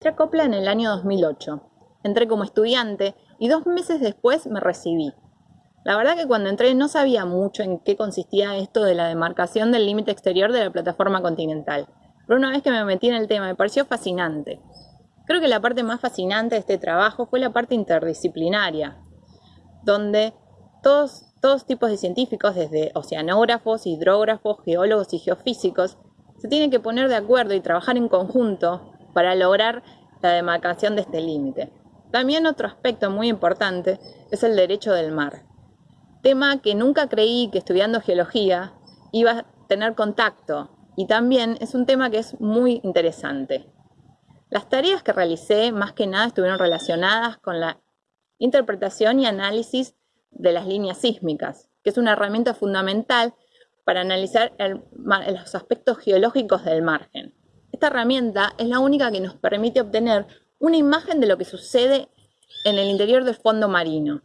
Entré a Copla en el año 2008. Entré como estudiante y dos meses después me recibí. La verdad que cuando entré no sabía mucho en qué consistía esto de la demarcación del límite exterior de la plataforma continental. Pero una vez que me metí en el tema me pareció fascinante. Creo que la parte más fascinante de este trabajo fue la parte interdisciplinaria, donde todos, todos tipos de científicos, desde oceanógrafos, hidrógrafos, geólogos y geofísicos, se tienen que poner de acuerdo y trabajar en conjunto para lograr la demarcación de este límite. También otro aspecto muy importante es el derecho del mar, tema que nunca creí que estudiando geología iba a tener contacto y también es un tema que es muy interesante. Las tareas que realicé más que nada estuvieron relacionadas con la interpretación y análisis de las líneas sísmicas, que es una herramienta fundamental para analizar los aspectos geológicos del margen. Esta herramienta es la única que nos permite obtener una imagen de lo que sucede en el interior del fondo marino.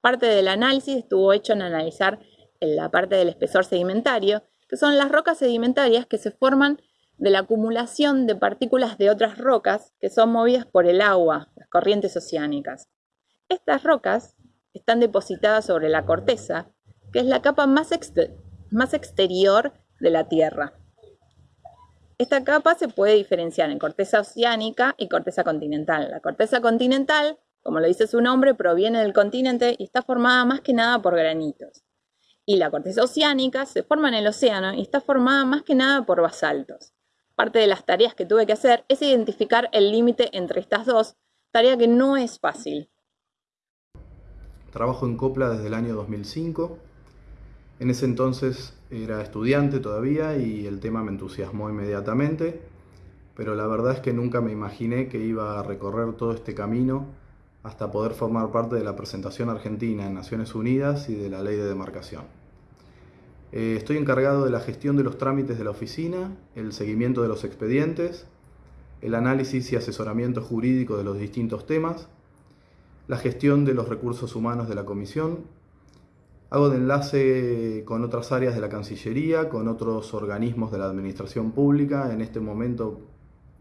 Parte del análisis estuvo hecho en analizar la parte del espesor sedimentario, que son las rocas sedimentarias que se forman de la acumulación de partículas de otras rocas que son movidas por el agua, las corrientes oceánicas. Estas rocas están depositadas sobre la corteza, que es la capa más, más exterior de la Tierra. Esta capa se puede diferenciar en corteza oceánica y corteza continental. La corteza continental, como lo dice su nombre, proviene del continente y está formada más que nada por granitos. Y la corteza oceánica se forma en el océano y está formada más que nada por basaltos. Parte de las tareas que tuve que hacer es identificar el límite entre estas dos, tarea que no es fácil. Trabajo en Copla desde el año 2005 en ese entonces era estudiante todavía y el tema me entusiasmó inmediatamente, pero la verdad es que nunca me imaginé que iba a recorrer todo este camino hasta poder formar parte de la presentación argentina en Naciones Unidas y de la ley de demarcación. Eh, estoy encargado de la gestión de los trámites de la oficina, el seguimiento de los expedientes, el análisis y asesoramiento jurídico de los distintos temas, la gestión de los recursos humanos de la comisión Hago de enlace con otras áreas de la Cancillería, con otros organismos de la Administración Pública, en este momento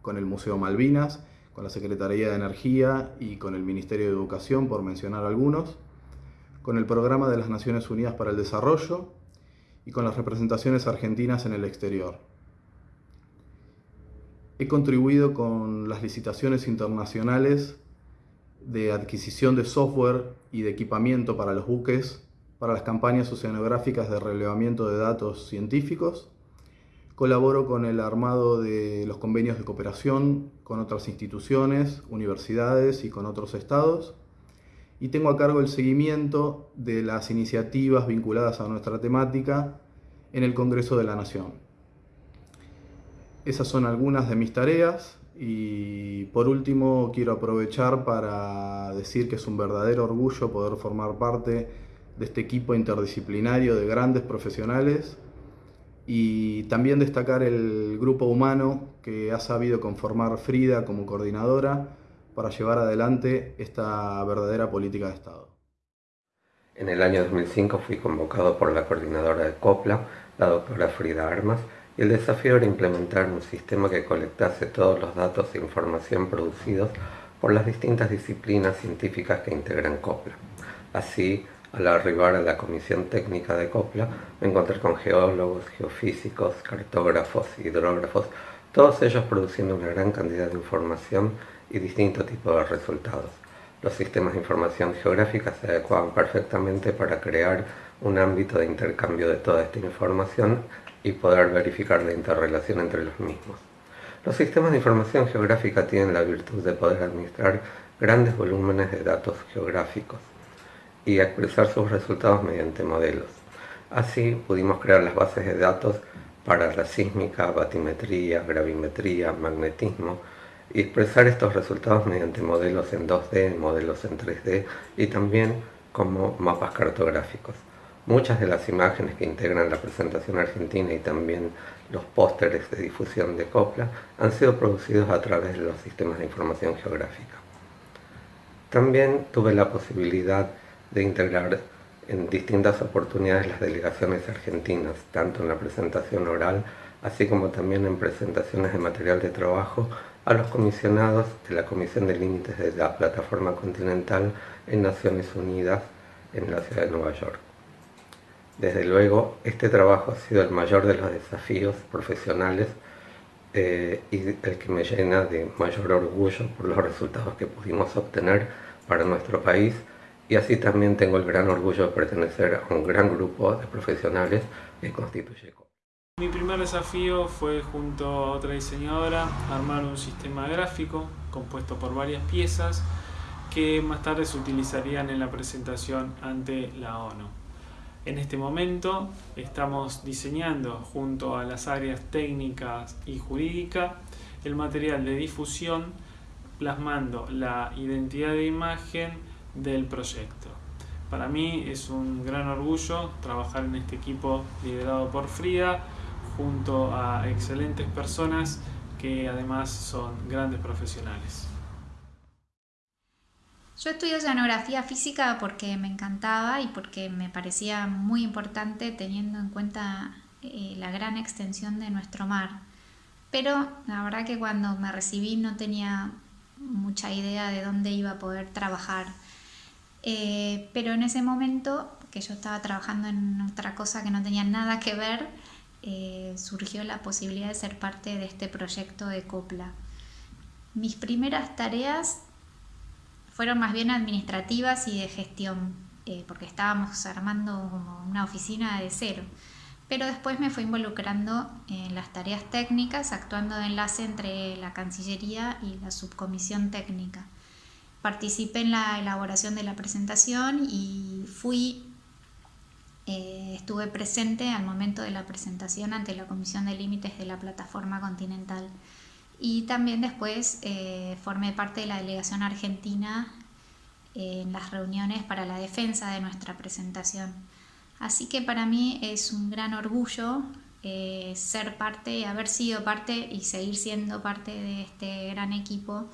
con el Museo Malvinas, con la Secretaría de Energía y con el Ministerio de Educación, por mencionar algunos, con el Programa de las Naciones Unidas para el Desarrollo y con las representaciones argentinas en el exterior. He contribuido con las licitaciones internacionales de adquisición de software y de equipamiento para los buques para las campañas oceanográficas de relevamiento de datos científicos. Colaboro con el armado de los convenios de cooperación con otras instituciones, universidades y con otros estados. Y tengo a cargo el seguimiento de las iniciativas vinculadas a nuestra temática en el Congreso de la Nación. Esas son algunas de mis tareas y por último quiero aprovechar para decir que es un verdadero orgullo poder formar parte de este equipo interdisciplinario de grandes profesionales y también destacar el grupo humano que ha sabido conformar Frida como coordinadora para llevar adelante esta verdadera política de Estado. En el año 2005 fui convocado por la coordinadora de COPLA, la doctora Frida Armas, y el desafío era implementar un sistema que colectase todos los datos e información producidos por las distintas disciplinas científicas que integran COPLA. Así, al arribar a la comisión técnica de Copla, me encontré con geólogos, geofísicos, cartógrafos, hidrógrafos, todos ellos produciendo una gran cantidad de información y distintos tipos de resultados. Los sistemas de información geográfica se adecuaban perfectamente para crear un ámbito de intercambio de toda esta información y poder verificar la interrelación entre los mismos. Los sistemas de información geográfica tienen la virtud de poder administrar grandes volúmenes de datos geográficos y expresar sus resultados mediante modelos. Así pudimos crear las bases de datos para la sísmica, batimetría, gravimetría, magnetismo y expresar estos resultados mediante modelos en 2D, modelos en 3D y también como mapas cartográficos. Muchas de las imágenes que integran la presentación argentina y también los pósteres de difusión de Copla han sido producidos a través de los sistemas de información geográfica. También tuve la posibilidad de integrar en distintas oportunidades las delegaciones argentinas, tanto en la presentación oral, así como también en presentaciones de material de trabajo a los comisionados de la Comisión de Límites de la Plataforma Continental en Naciones Unidas en la ciudad de Nueva York. Desde luego, este trabajo ha sido el mayor de los desafíos profesionales eh, y el que me llena de mayor orgullo por los resultados que pudimos obtener para nuestro país y así también tengo el gran orgullo de pertenecer a un gran grupo de profesionales que constituye mi primer desafío fue junto a otra diseñadora armar un sistema gráfico compuesto por varias piezas que más tarde se utilizarían en la presentación ante la ONU. En este momento estamos diseñando junto a las áreas técnicas y jurídicas el material de difusión plasmando la identidad de imagen del proyecto. Para mí es un gran orgullo trabajar en este equipo liderado por Frida junto a excelentes personas que además son grandes profesionales. Yo estudio oceanografía física porque me encantaba y porque me parecía muy importante teniendo en cuenta eh, la gran extensión de nuestro mar. Pero la verdad que cuando me recibí no tenía mucha idea de dónde iba a poder trabajar. Eh, pero en ese momento, que yo estaba trabajando en otra cosa que no tenía nada que ver, eh, surgió la posibilidad de ser parte de este proyecto de Copla. Mis primeras tareas fueron más bien administrativas y de gestión, eh, porque estábamos armando una oficina de cero. Pero después me fui involucrando en las tareas técnicas, actuando de enlace entre la Cancillería y la subcomisión técnica. Participé en la elaboración de la presentación y fui eh, estuve presente al momento de la presentación ante la Comisión de Límites de la Plataforma Continental y también después eh, formé parte de la delegación argentina en las reuniones para la defensa de nuestra presentación. Así que para mí es un gran orgullo eh, ser parte, haber sido parte y seguir siendo parte de este gran equipo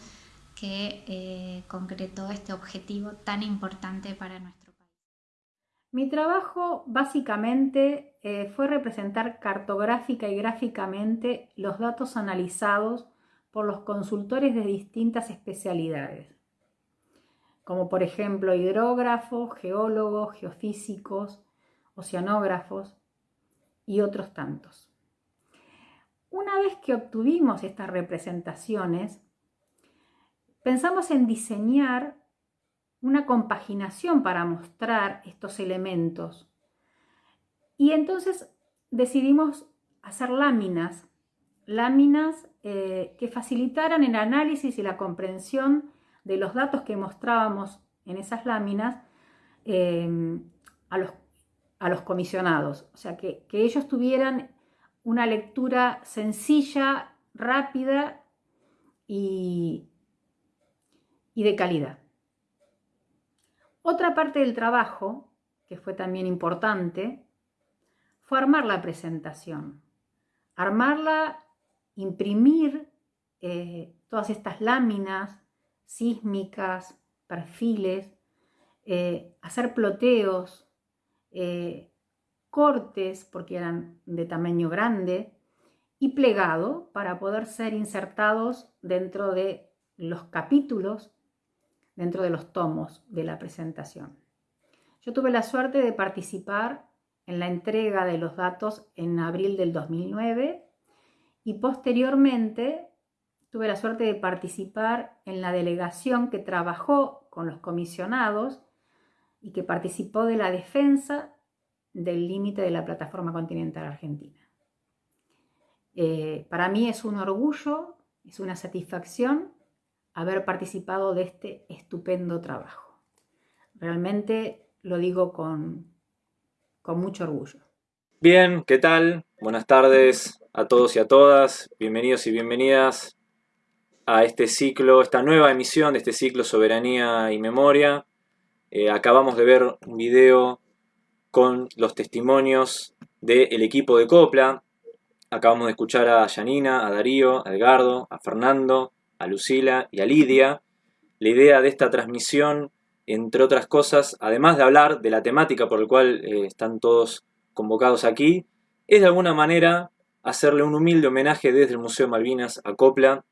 que concretó este objetivo tan importante para nuestra mi trabajo básicamente eh, fue representar cartográfica y gráficamente los datos analizados por los consultores de distintas especialidades, como por ejemplo hidrógrafos, geólogos, geofísicos, oceanógrafos y otros tantos. Una vez que obtuvimos estas representaciones, pensamos en diseñar una compaginación para mostrar estos elementos. Y entonces decidimos hacer láminas, láminas eh, que facilitaran el análisis y la comprensión de los datos que mostrábamos en esas láminas eh, a, los, a, los, comisionados. O sea, que, que ellos tuvieran una lectura sencilla, rápida y, y de calidad. Otra parte del trabajo, que fue también importante, fue armar la presentación. Armarla, imprimir eh, todas estas láminas sísmicas, perfiles, eh, hacer ploteos, eh, cortes, porque eran de tamaño grande, y plegado para poder ser insertados dentro de los capítulos dentro de los tomos de la presentación. Yo tuve la suerte de participar en la entrega de los datos en abril del 2009 y posteriormente tuve la suerte de participar en la delegación que trabajó con los comisionados y que participó de la defensa del límite de la plataforma continental argentina. Eh, para mí es un orgullo, es una satisfacción haber participado de este estupendo trabajo. Realmente lo digo con, con mucho orgullo. Bien, ¿qué tal? Buenas tardes a todos y a todas. Bienvenidos y bienvenidas a este ciclo, esta nueva emisión de este ciclo Soberanía y Memoria. Eh, acabamos de ver un video con los testimonios del equipo de Copla. Acabamos de escuchar a Janina, a Darío, a Edgardo, a Fernando, a Lucila y a Lidia. La idea de esta transmisión, entre otras cosas, además de hablar de la temática por la cual eh, están todos convocados aquí, es de alguna manera hacerle un humilde homenaje desde el Museo Malvinas a Copla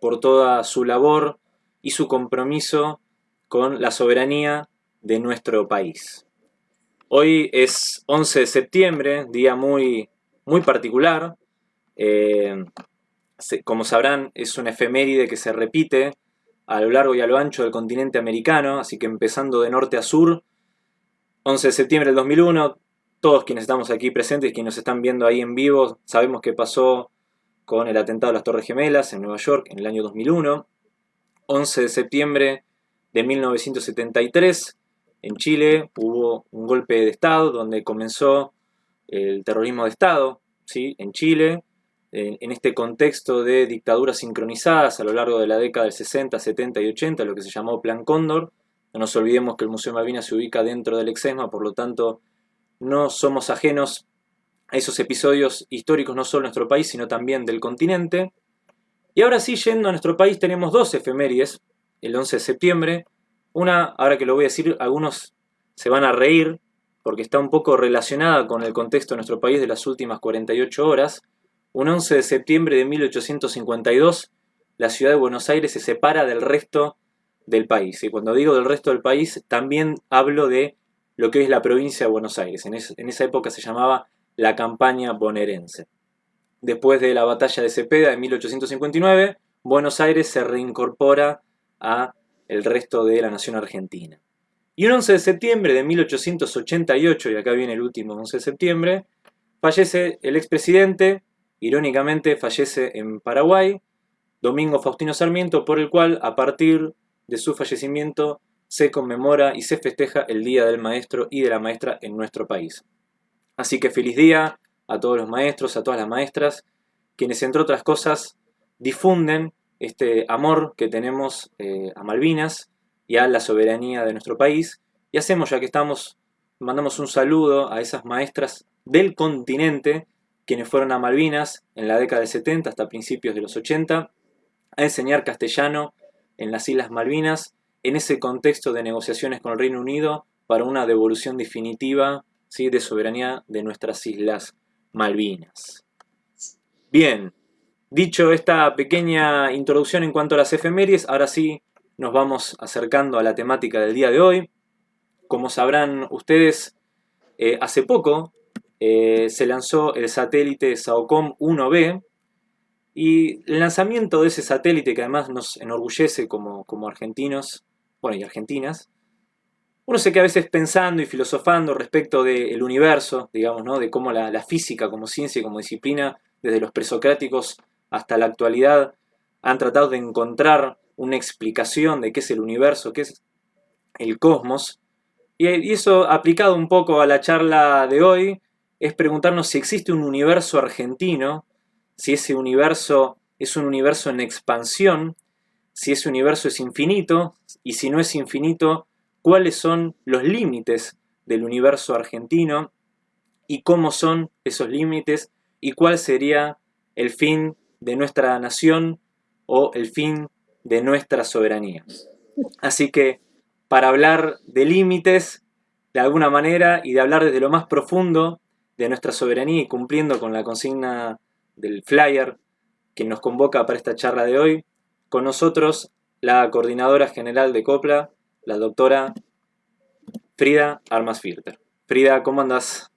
por toda su labor y su compromiso con la soberanía de nuestro país. Hoy es 11 de septiembre, día muy, muy particular. Eh, como sabrán, es una efeméride que se repite a lo largo y a lo ancho del continente americano, así que empezando de norte a sur, 11 de septiembre del 2001, todos quienes estamos aquí presentes, quienes nos están viendo ahí en vivo, sabemos qué pasó con el atentado a las Torres Gemelas en Nueva York en el año 2001. 11 de septiembre de 1973, en Chile hubo un golpe de Estado donde comenzó el terrorismo de Estado, ¿sí? en Chile, en este contexto de dictaduras sincronizadas a lo largo de la década del 60, 70 y 80, lo que se llamó Plan Cóndor. No nos olvidemos que el Museo Malvinas se ubica dentro del Exesma, por lo tanto no somos ajenos a esos episodios históricos no solo de nuestro país, sino también del continente. Y ahora sí, yendo a nuestro país, tenemos dos efemérides, el 11 de septiembre. Una, ahora que lo voy a decir, algunos se van a reír, porque está un poco relacionada con el contexto de nuestro país de las últimas 48 horas. Un 11 de septiembre de 1852, la ciudad de Buenos Aires se separa del resto del país. Y cuando digo del resto del país, también hablo de lo que es la provincia de Buenos Aires. En, esa época se llamaba la campaña bonaerense. Después de la batalla de Cepeda de 1859, Buenos Aires se reincorpora a el resto de la nación argentina. Y un 11 de septiembre de 1888, y acá viene el último 11 de septiembre, fallece el expresidente Irónicamente fallece en Paraguay Domingo Faustino Sarmiento, por el cual a partir de su fallecimiento se conmemora y se festeja el Día del Maestro y de la Maestra en nuestro país. Así que feliz día a todos los maestros, a todas las maestras, quienes entre otras cosas difunden este amor que tenemos eh, a Malvinas y a la soberanía de nuestro país. Y hacemos, ya que estamos, mandamos un saludo a esas maestras del continente quienes fueron a Malvinas en la década del 70 hasta principios de los 80 a enseñar castellano en las Islas Malvinas en ese contexto de negociaciones con el Reino Unido para una devolución definitiva ¿sí? de soberanía de nuestras Islas Malvinas. Bien, dicho esta pequeña introducción en cuanto a las efemérides, ahora sí nos vamos acercando a la temática del día de hoy. Como sabrán ustedes, eh, hace poco eh, se lanzó el satélite SAOCOM 1B y el lanzamiento de ese satélite que además nos enorgullece como, como argentinos, bueno y argentinas, uno se queda a veces pensando y filosofando respecto del universo, digamos, ¿no? de cómo la, la, física como ciencia y como disciplina, desde los presocráticos hasta la actualidad, han tratado de encontrar una explicación de qué es el universo, qué es el cosmos. Y eso aplicado un poco a la charla de hoy, es preguntarnos si existe un universo argentino, si ese universo es un universo en expansión, si ese universo es infinito, y si no es infinito, cuáles son los límites del universo argentino, y cómo son esos límites, y cuál sería el fin de nuestra nación o el fin de nuestra soberanía. Así que, para hablar de límites, de alguna manera, y de hablar desde lo más profundo de nuestra soberanía y cumpliendo con la consigna del flyer que nos convoca para esta charla de hoy, con nosotros la coordinadora general de COPLA, la doctora Frida Armas Filter. Frida, ¿cómo andas?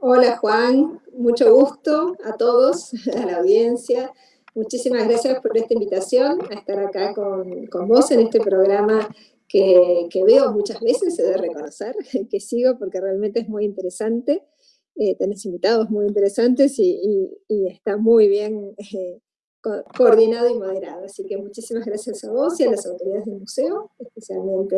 Hola Juan, mucho gusto a todos, a la audiencia. Muchísimas gracias por esta invitación a estar acá con, con vos en este programa que, veo muchas veces, he de reconocer, que sigo porque realmente es muy interesante. Eh, tenés invitados muy interesantes y, está muy bien eh, coordinado y moderado. Así que muchísimas gracias a vos y a las autoridades del museo, especialmente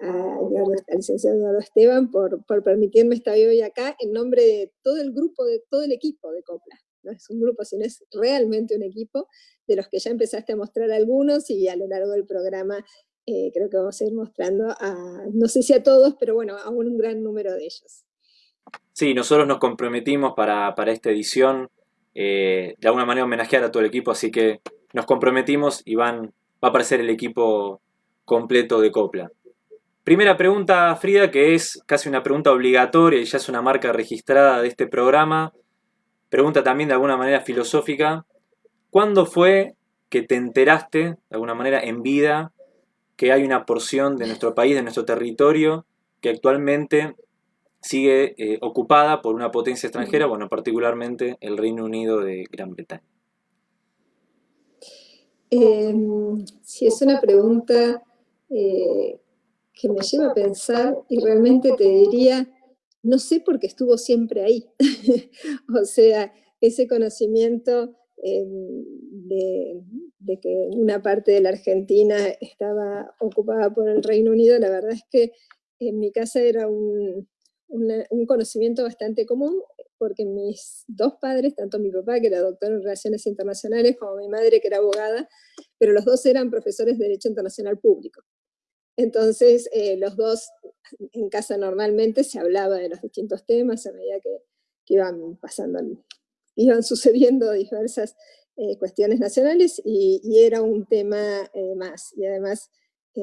al licenciado Eduardo Esteban por, por permitirme estar hoy acá en nombre de todo el grupo, de todo el equipo de COPLA. No es un grupo, sino es realmente un equipo de los que ya empezaste a mostrar algunos y a lo largo del programa eh, creo que vamos a ir mostrando a, no sé si a todos, pero bueno, a un gran número de ellos. Sí, nosotros nos comprometimos para, esta edición eh, de alguna manera homenajear a todo el equipo, así que nos comprometimos y van, va a aparecer el equipo completo de Copla. Primera pregunta, Frida, que es casi una pregunta obligatoria y ya es una marca registrada de este programa. Pregunta también de alguna manera filosófica. ¿Cuándo fue que te enteraste, de alguna manera, en vida, que hay una porción de nuestro país, de nuestro territorio, que actualmente sigue eh, ocupada por una potencia extranjera, bueno, particularmente el Reino Unido de Gran Bretaña? Em, sí, es una pregunta eh, que me lleva a pensar y realmente te diría, no sé por qué estuvo siempre ahí. o sea, ese conocimiento em, de, que una parte de la Argentina estaba ocupada por el Reino Unido, la verdad es que en mi casa era un, un conocimiento bastante común, porque mis dos padres, tanto mi papá, que era doctor en Relaciones Internacionales, como mi madre, que era abogada, pero los dos eran profesores de Derecho Internacional Público. Entonces, eh, los dos en casa normalmente se hablaba de los distintos temas a medida que, iban pasando, iban sucediendo diversas eh, cuestiones nacionales y, era un tema eh, más. Y además,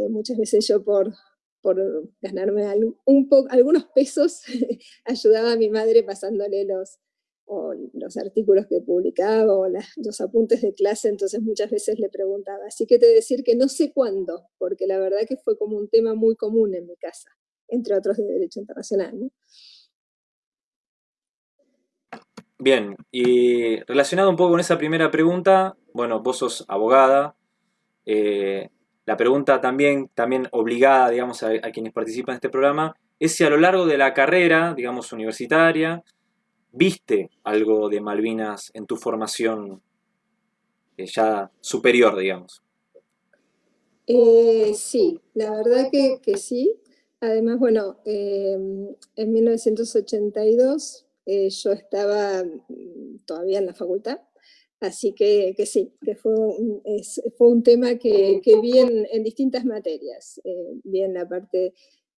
muchas veces yo por, por ganarme un poco, algunos pesos, ayudaba a mi madre pasándole los, los artículos que publicaba o los apuntes de clase, entonces muchas veces le preguntaba. Así que te decir que no sé cuándo, porque la verdad que fue como un tema muy común en mi casa, entre otros de Derecho Internacional. Bien, y relacionado un poco con esa primera pregunta, bueno, vos sos abogada, eh, la pregunta también, también obligada, digamos, a, quienes participan en este programa, es si a lo largo de la carrera, digamos, universitaria, viste algo de Malvinas en tu formación eh, ya superior, digamos. Eh, sí, la verdad que, sí. Además, bueno, en 1982 eh, yo estaba mm, todavía en la facultad Así que, sí, que fue un, fue un tema que, vi en, distintas materias, eh, vi en la parte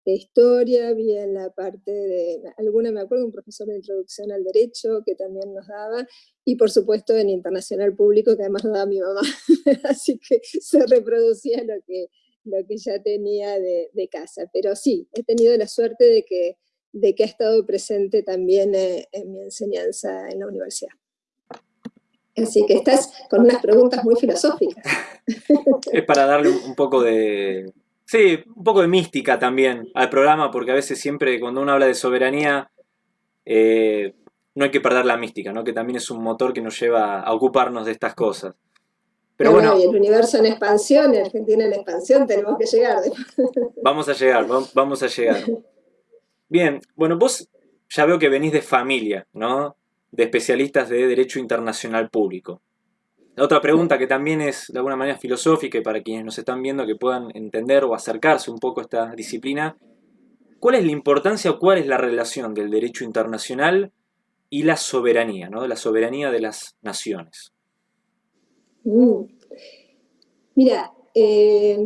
de historia, vi en la parte de, alguna me acuerdo, un profesor de introducción al derecho que también nos daba, y por supuesto en internacional público que además nos daba mi mamá, así que se reproducía lo que, lo que ya tenía de, casa. Pero sí, he tenido la suerte de que, de que ha estado presente también eh, en mi enseñanza en la universidad. Así que estás con unas preguntas muy filosóficas. Es para darle un poco de... Sí, un poco de mística también al programa, porque a veces siempre cuando uno habla de soberanía, eh, no hay que perder la mística, ¿no? que también es un motor que nos lleva a ocuparnos de estas cosas. Pero bueno, y el universo en expansión, Argentina en expansión, tenemos que llegar. Vamos a llegar, vamos a llegar. Bien, bueno, vos ya veo que venís de familia, ¿no? de especialistas de Derecho Internacional Público. La otra pregunta que también es de alguna manera filosófica y para quienes nos están viendo que puedan entender o acercarse un poco a esta disciplina, ¿cuál es la importancia o cuál es la relación del derecho internacional y la soberanía, ¿no? la soberanía de las naciones? Mm. Mira, eh,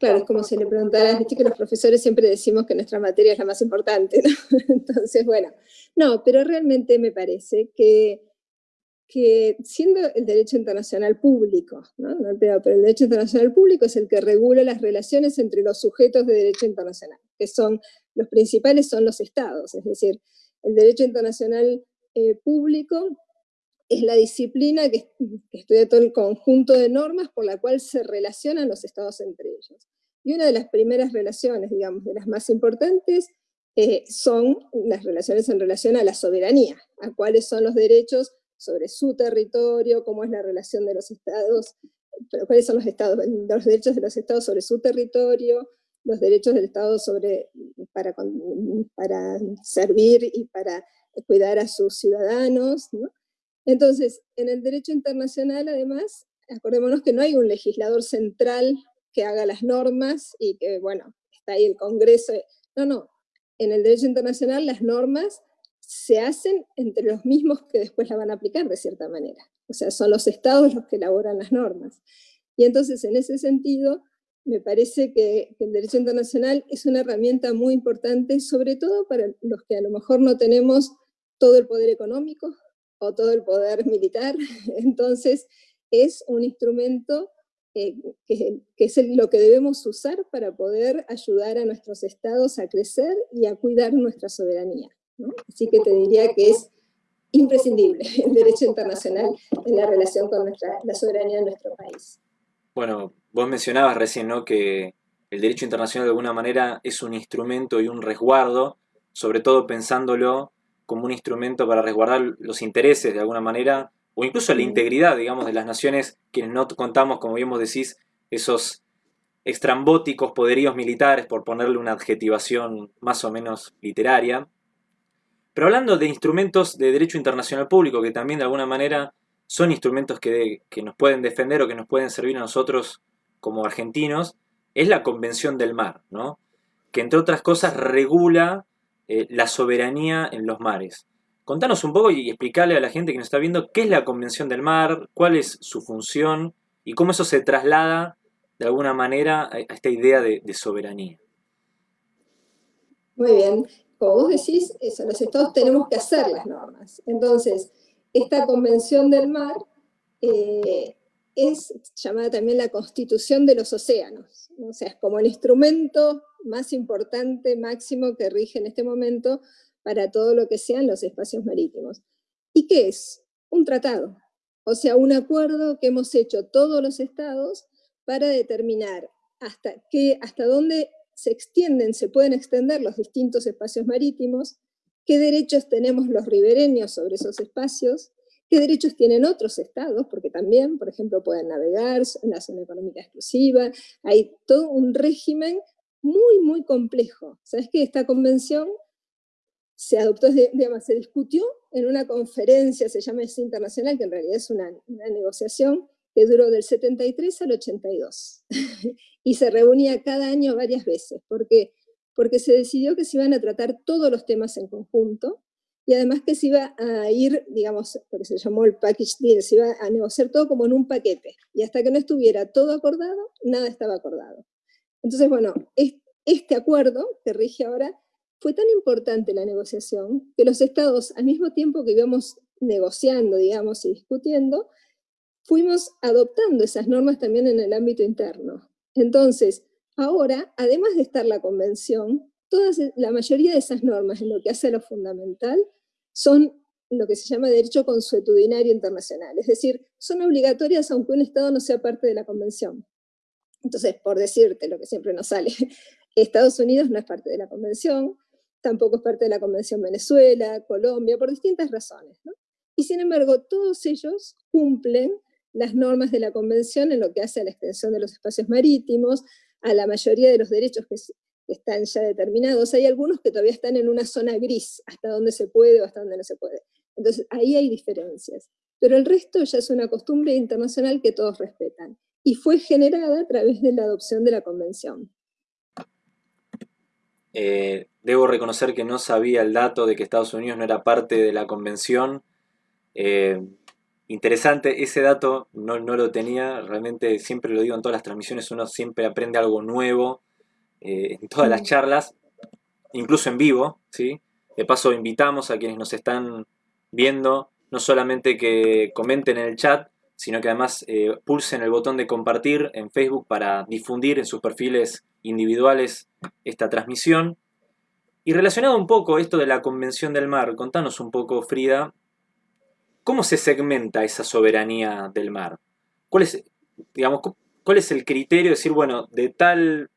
claro, es como si le preguntaras, viste que los profesores siempre decimos que nuestra materia es la más importante, ¿no? Entonces, bueno, no, pero realmente me parece que, que siendo el derecho internacional público, ¿no? pero, el derecho internacional público es el que regula las relaciones entre los sujetos de derecho internacional, que son, los principales son los estados, es decir, el derecho internacional eh, público es la disciplina que, estudia todo el conjunto de normas por la cual se relacionan los estados entre ellos. Y una de las primeras relaciones, digamos, de las más importantes, eh, son las relaciones en relación a la soberanía, a cuáles son los derechos sobre su territorio, cómo es la relación de los estados, cuáles son los, estados, los derechos de los estados sobre su territorio, los derechos del Estado sobre, para, para servir y para cuidar a sus ciudadanos. Entonces, en el derecho internacional, además, acordémonos que no hay un legislador central que haga las normas y que, bueno, está ahí el Congreso. No, no, en el derecho internacional las normas se hacen entre los mismos que después la van a aplicar de cierta manera. O sea, son los estados los que elaboran las normas. Y entonces, en ese sentido, me parece que, el derecho internacional es una herramienta muy importante, sobre todo para los que a lo mejor no tenemos todo el poder económico o todo el poder militar. Entonces, es un instrumento eh, que, es lo que debemos usar para poder ayudar a nuestros estados a crecer y a cuidar nuestra soberanía. Así que te diría que es imprescindible el derecho internacional en la relación con nuestra, la soberanía de nuestro país. Bueno, vos mencionabas recién ¿no? que el derecho internacional de alguna manera es un instrumento y un resguardo, sobre todo pensándolo como un instrumento para resguardar los intereses de alguna manera, o incluso la integridad, digamos, de las naciones, quienes no contamos, como bien vos decís, esos extrambóticos poderíos militares, por ponerle una adjetivación más o menos literaria. Pero hablando de instrumentos de derecho internacional público, que también de alguna manera son instrumentos que, que nos pueden defender o que nos pueden servir a nosotros como argentinos, es la Convención del Mar, ¿no? que entre otras cosas regula eh, la soberanía en los mares. Contanos un poco y explicarle a la gente que nos está viendo qué es la Convención del Mar, cuál es su función y cómo eso se traslada de alguna manera a esta idea de, soberanía. Muy bien. Como vos decís, eso, los estados tenemos que hacer las normas. Entonces, esta Convención del Mar eh, es llamada también la Constitución de los Océanos. O sea, es como el instrumento más importante, máximo que rige en este momento para todo lo que sean los espacios marítimos. ¿Y qué es? Un tratado, o sea, un acuerdo que hemos hecho todos los estados para determinar hasta, qué, hasta dónde se extienden, se pueden extender los distintos espacios marítimos, qué derechos tenemos los ribereños sobre esos espacios, qué derechos tienen otros estados, porque también, por ejemplo, pueden navegar en la zona económica exclusiva, hay todo un régimen muy, muy complejo. ¿Sabes que esta convención se adoptó, digamos, se discutió en una conferencia, se llama es internacional, que en realidad es una, negociación que duró del 73 al 82. y se reunía cada año varias veces. ¿Por qué? Porque se decidió que se iban a tratar todos los temas en conjunto, y además que se iba a ir, digamos, porque se llamó el package deal, se iba a negociar todo como en un paquete. Y hasta que no estuviera todo acordado, nada estaba acordado. Entonces, bueno, este acuerdo que rige ahora fue tan importante la negociación que los estados, al mismo tiempo que íbamos negociando, digamos, y discutiendo, fuimos adoptando esas normas también en el ámbito interno. Entonces, ahora, además de estar la convención, todas, la mayoría de esas normas, en lo que hace a lo fundamental, son lo que se llama derecho consuetudinario internacional, es decir, son obligatorias aunque un Estado no sea parte de la convención. Entonces, por decirte lo que siempre nos sale, Estados Unidos no es parte de la convención, tampoco es parte de la convención Venezuela, Colombia, por distintas razones. Y sin embargo, todos ellos cumplen las normas de la convención en lo que hace a la extensión de los espacios marítimos, a la mayoría de los derechos que están ya determinados. Hay algunos que todavía están en una zona gris, hasta donde se puede o hasta donde no se puede. Entonces, ahí hay diferencias. Pero el resto ya es una costumbre internacional que todos respetan y fue generada a través de la adopción de la convención. Eh, debo reconocer que no sabía el dato de que Estados Unidos no era parte de la convención. Eh, interesante, ese dato no, lo tenía, realmente siempre lo digo en todas las transmisiones, uno siempre aprende algo nuevo eh, en todas las charlas, incluso en vivo. ¿sí? De paso invitamos a quienes nos están viendo, no solamente que comenten en el chat, sino que además eh, pulsen el botón de compartir en Facebook para difundir en sus perfiles individuales esta transmisión. Y relacionado un poco esto de la Convención del Mar, contanos un poco, Frida, ¿cómo se segmenta esa soberanía del mar? ¿Cuál es, digamos, cuál es el criterio de decir, bueno, de tal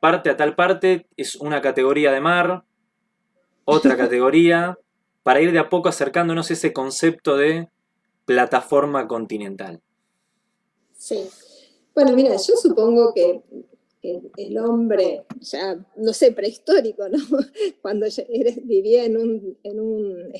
parte a tal parte es una categoría de mar, otra categoría, para ir de a poco acercándonos a ese concepto de plataforma continental. Sí. Bueno, mira, yo supongo que el, hombre, ya, no sé, prehistórico, ¿no? Cuando vivía en un, en un,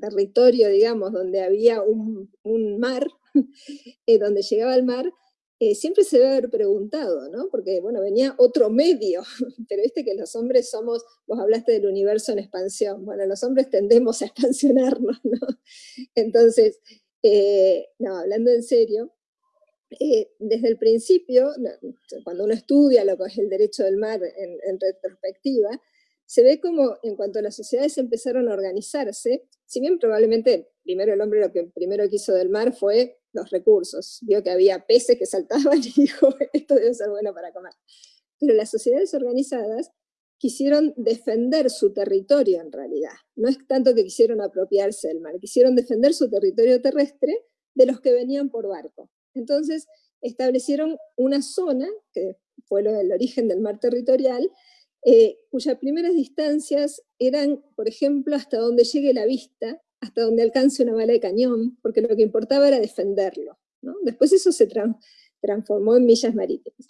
territorio, digamos, donde había un, mar, eh, donde llegaba el mar, eh, siempre se debe haber preguntado, ¿no? Porque, bueno, venía otro medio, pero viste que los hombres somos, vos hablaste del universo en expansión, bueno, los hombres tendemos a expansionarnos, ¿no? Entonces, eh, no, hablando en serio, eh, desde el principio, cuando uno estudia lo que es el derecho del mar en, retrospectiva, se ve como en cuanto las sociedades empezaron a organizarse, si bien probablemente primero el hombre lo que primero quiso del mar fue los recursos, vio que había peces que saltaban y dijo, esto debe ser bueno para comer. Pero las sociedades organizadas quisieron defender su territorio en realidad. No es tanto que quisieron apropiarse del mar, quisieron defender su territorio terrestre de los que venían por barco. Entonces establecieron una zona, que fue el origen del mar territorial, eh, cuyas primeras distancias eran, por ejemplo, hasta donde llegue la vista, hasta donde alcance una bala de cañón, porque lo que importaba era defenderlo. Después eso se transformó en millas marítimas.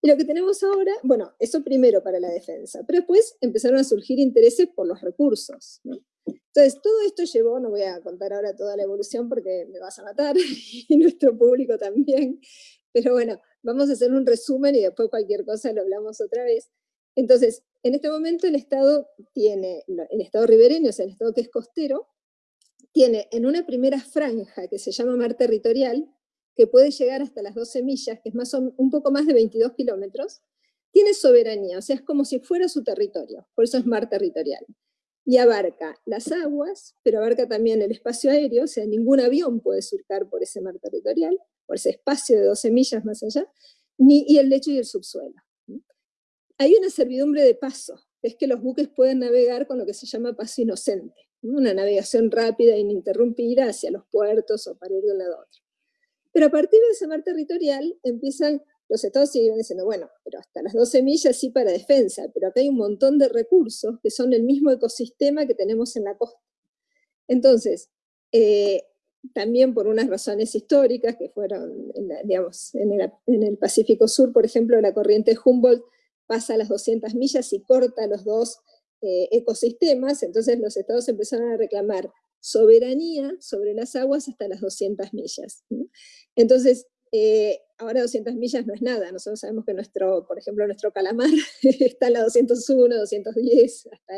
Y lo que tenemos ahora, bueno, eso primero para la defensa, pero después empezaron a surgir intereses por los recursos. Entonces, todo esto llevó, no voy a contar ahora toda la evolución porque me vas a matar, y nuestro público también, pero bueno, vamos a hacer un resumen y después cualquier cosa lo hablamos otra vez. Entonces, en este momento el Estado tiene, el Estado ribereño, o sea, el Estado que es costero, tiene en una primera franja que se llama mar territorial, que puede llegar hasta las 12 millas, que es más un poco más de 22 kilómetros, tiene soberanía, o sea, es como si fuera su territorio, por eso es mar territorial. Y abarca las aguas, pero abarca también el espacio aéreo, o sea, ningún avión puede surcar por ese mar territorial, por ese espacio de 12 millas más allá, ni, y el lecho y el subsuelo. Hay una servidumbre de paso, es que los buques pueden navegar con lo que se llama paso inocente, una navegación rápida e ininterrumpida hacia los puertos o para ir de un a otro. Pero a partir de ese mar territorial empiezan, los estados siguen diciendo, bueno, pero hasta las 12 millas sí para defensa, pero acá hay un montón de recursos que son el mismo ecosistema que tenemos en la costa. Entonces, eh, también por unas razones históricas que fueron, digamos, en el, Pacífico Sur, por ejemplo, la corriente Humboldt pasa a las 200 millas y corta los dos eh, ecosistemas, entonces los estados empezaron a reclamar soberanía sobre las aguas hasta las 200 millas. Entonces, eh, ahora 200 millas no es nada, nosotros sabemos que nuestro, por ejemplo, nuestro calamar está en la 201, 210, hasta,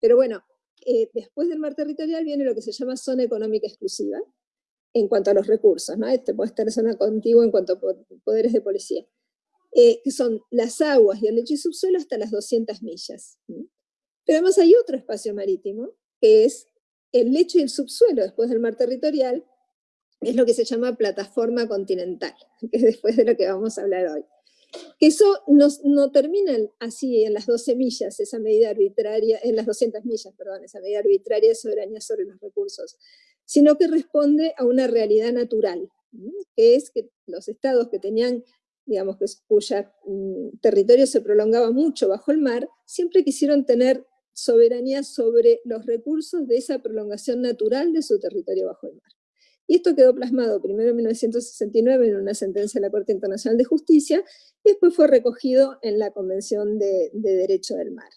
pero bueno, eh, después del mar territorial viene lo que se llama zona económica exclusiva, en cuanto a los recursos, ¿no? Este puede estar en zona contigua en cuanto a poderes de policía, eh, que son las aguas y el lecho y subsuelo hasta las 200 millas. Pero además hay otro espacio marítimo, que es el lecho y el subsuelo después del mar territorial, es lo que se llama plataforma continental, que es después de lo que vamos a hablar hoy. Eso no, no termina así en las 12 millas, esa medida arbitraria, en las 200 millas, perdón, esa medida arbitraria de soberanía sobre los recursos, sino que responde a una realidad natural, que es que los estados que tenían, digamos, que cuya mm, territorio se prolongaba mucho bajo el mar, siempre quisieron tener soberanía sobre los recursos de esa prolongación natural de su territorio bajo el mar. Y esto quedó plasmado primero en 1969 en una sentencia de la Corte Internacional de Justicia y después fue recogido en la Convención de, Derecho del Mar.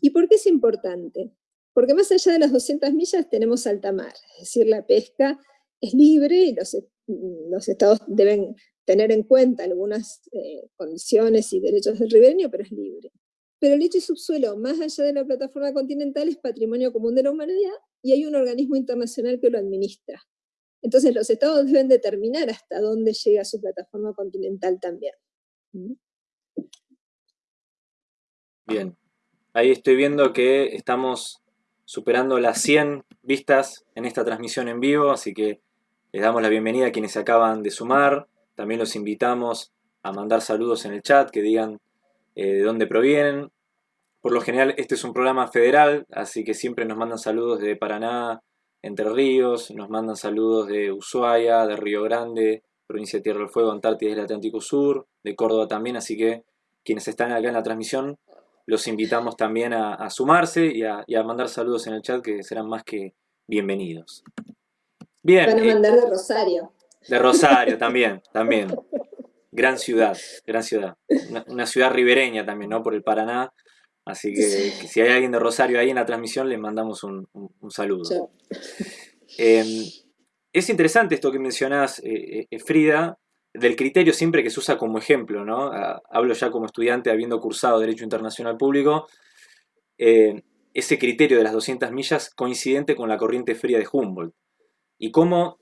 ¿Y por qué es importante? Porque más allá de las 200 millas tenemos alta mar, es decir, la pesca es libre y los, estados deben tener en cuenta algunas eh, condiciones y derechos del ribereño, pero es libre. Pero el lecho y subsuelo, más allá de la plataforma continental, es patrimonio común de la humanidad y hay un organismo internacional que lo administra. Entonces los estados deben determinar hasta dónde llega su plataforma continental también. ¿Mm? Bien, ahí estoy viendo que estamos superando las 100 vistas en esta transmisión en vivo, así que les damos la bienvenida a quienes se acaban de sumar. También los invitamos a mandar saludos en el chat, que digan eh, de dónde provienen. Por lo general este es un programa federal, así que siempre nos mandan saludos de Paraná, Entre Ríos, nos mandan saludos de Ushuaia, de Río Grande, provincia de Tierra del Fuego, Antártida y el Atlántico Sur, de Córdoba también, así que quienes están acá en la transmisión los invitamos también a, sumarse y a, mandar saludos en el chat que serán más que bienvenidos. Bien. Van a eh, mandar de Rosario. De Rosario también, también. Gran ciudad, gran ciudad. Una, ciudad ribereña también, ¿no? Por el Paraná. Así que, si hay alguien de Rosario ahí en la transmisión, le mandamos un, saludo. Em, es interesante esto que mencionás, eh, eh, Frida, del criterio siempre que se usa como ejemplo, ¿no? Hablo ya como estudiante habiendo cursado Derecho Internacional Público. Eh, ese criterio de las 200 millas coincidente con la corriente fría de Humboldt. Y cómo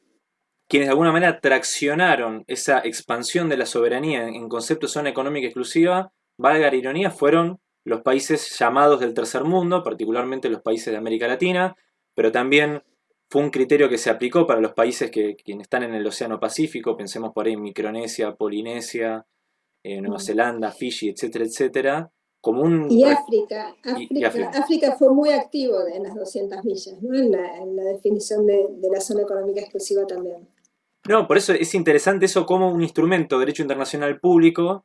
quienes de alguna manera traccionaron esa expansión de la soberanía en concepto de zona económica exclusiva, valga la ironía, fueron los países llamados del tercer mundo, particularmente los países de América Latina, pero también fue un criterio que se aplicó para los países que, están en el Océano Pacífico, pensemos por ahí en Micronesia, Polinesia, eh, Nueva mm. Zelanda, Fiji, etcétera, etcétera, como un... Y África, África, fue muy activo en las 200 millas, ¿no? en, la, definición de, la zona económica exclusiva también. No, por eso es interesante eso como un instrumento de derecho internacional público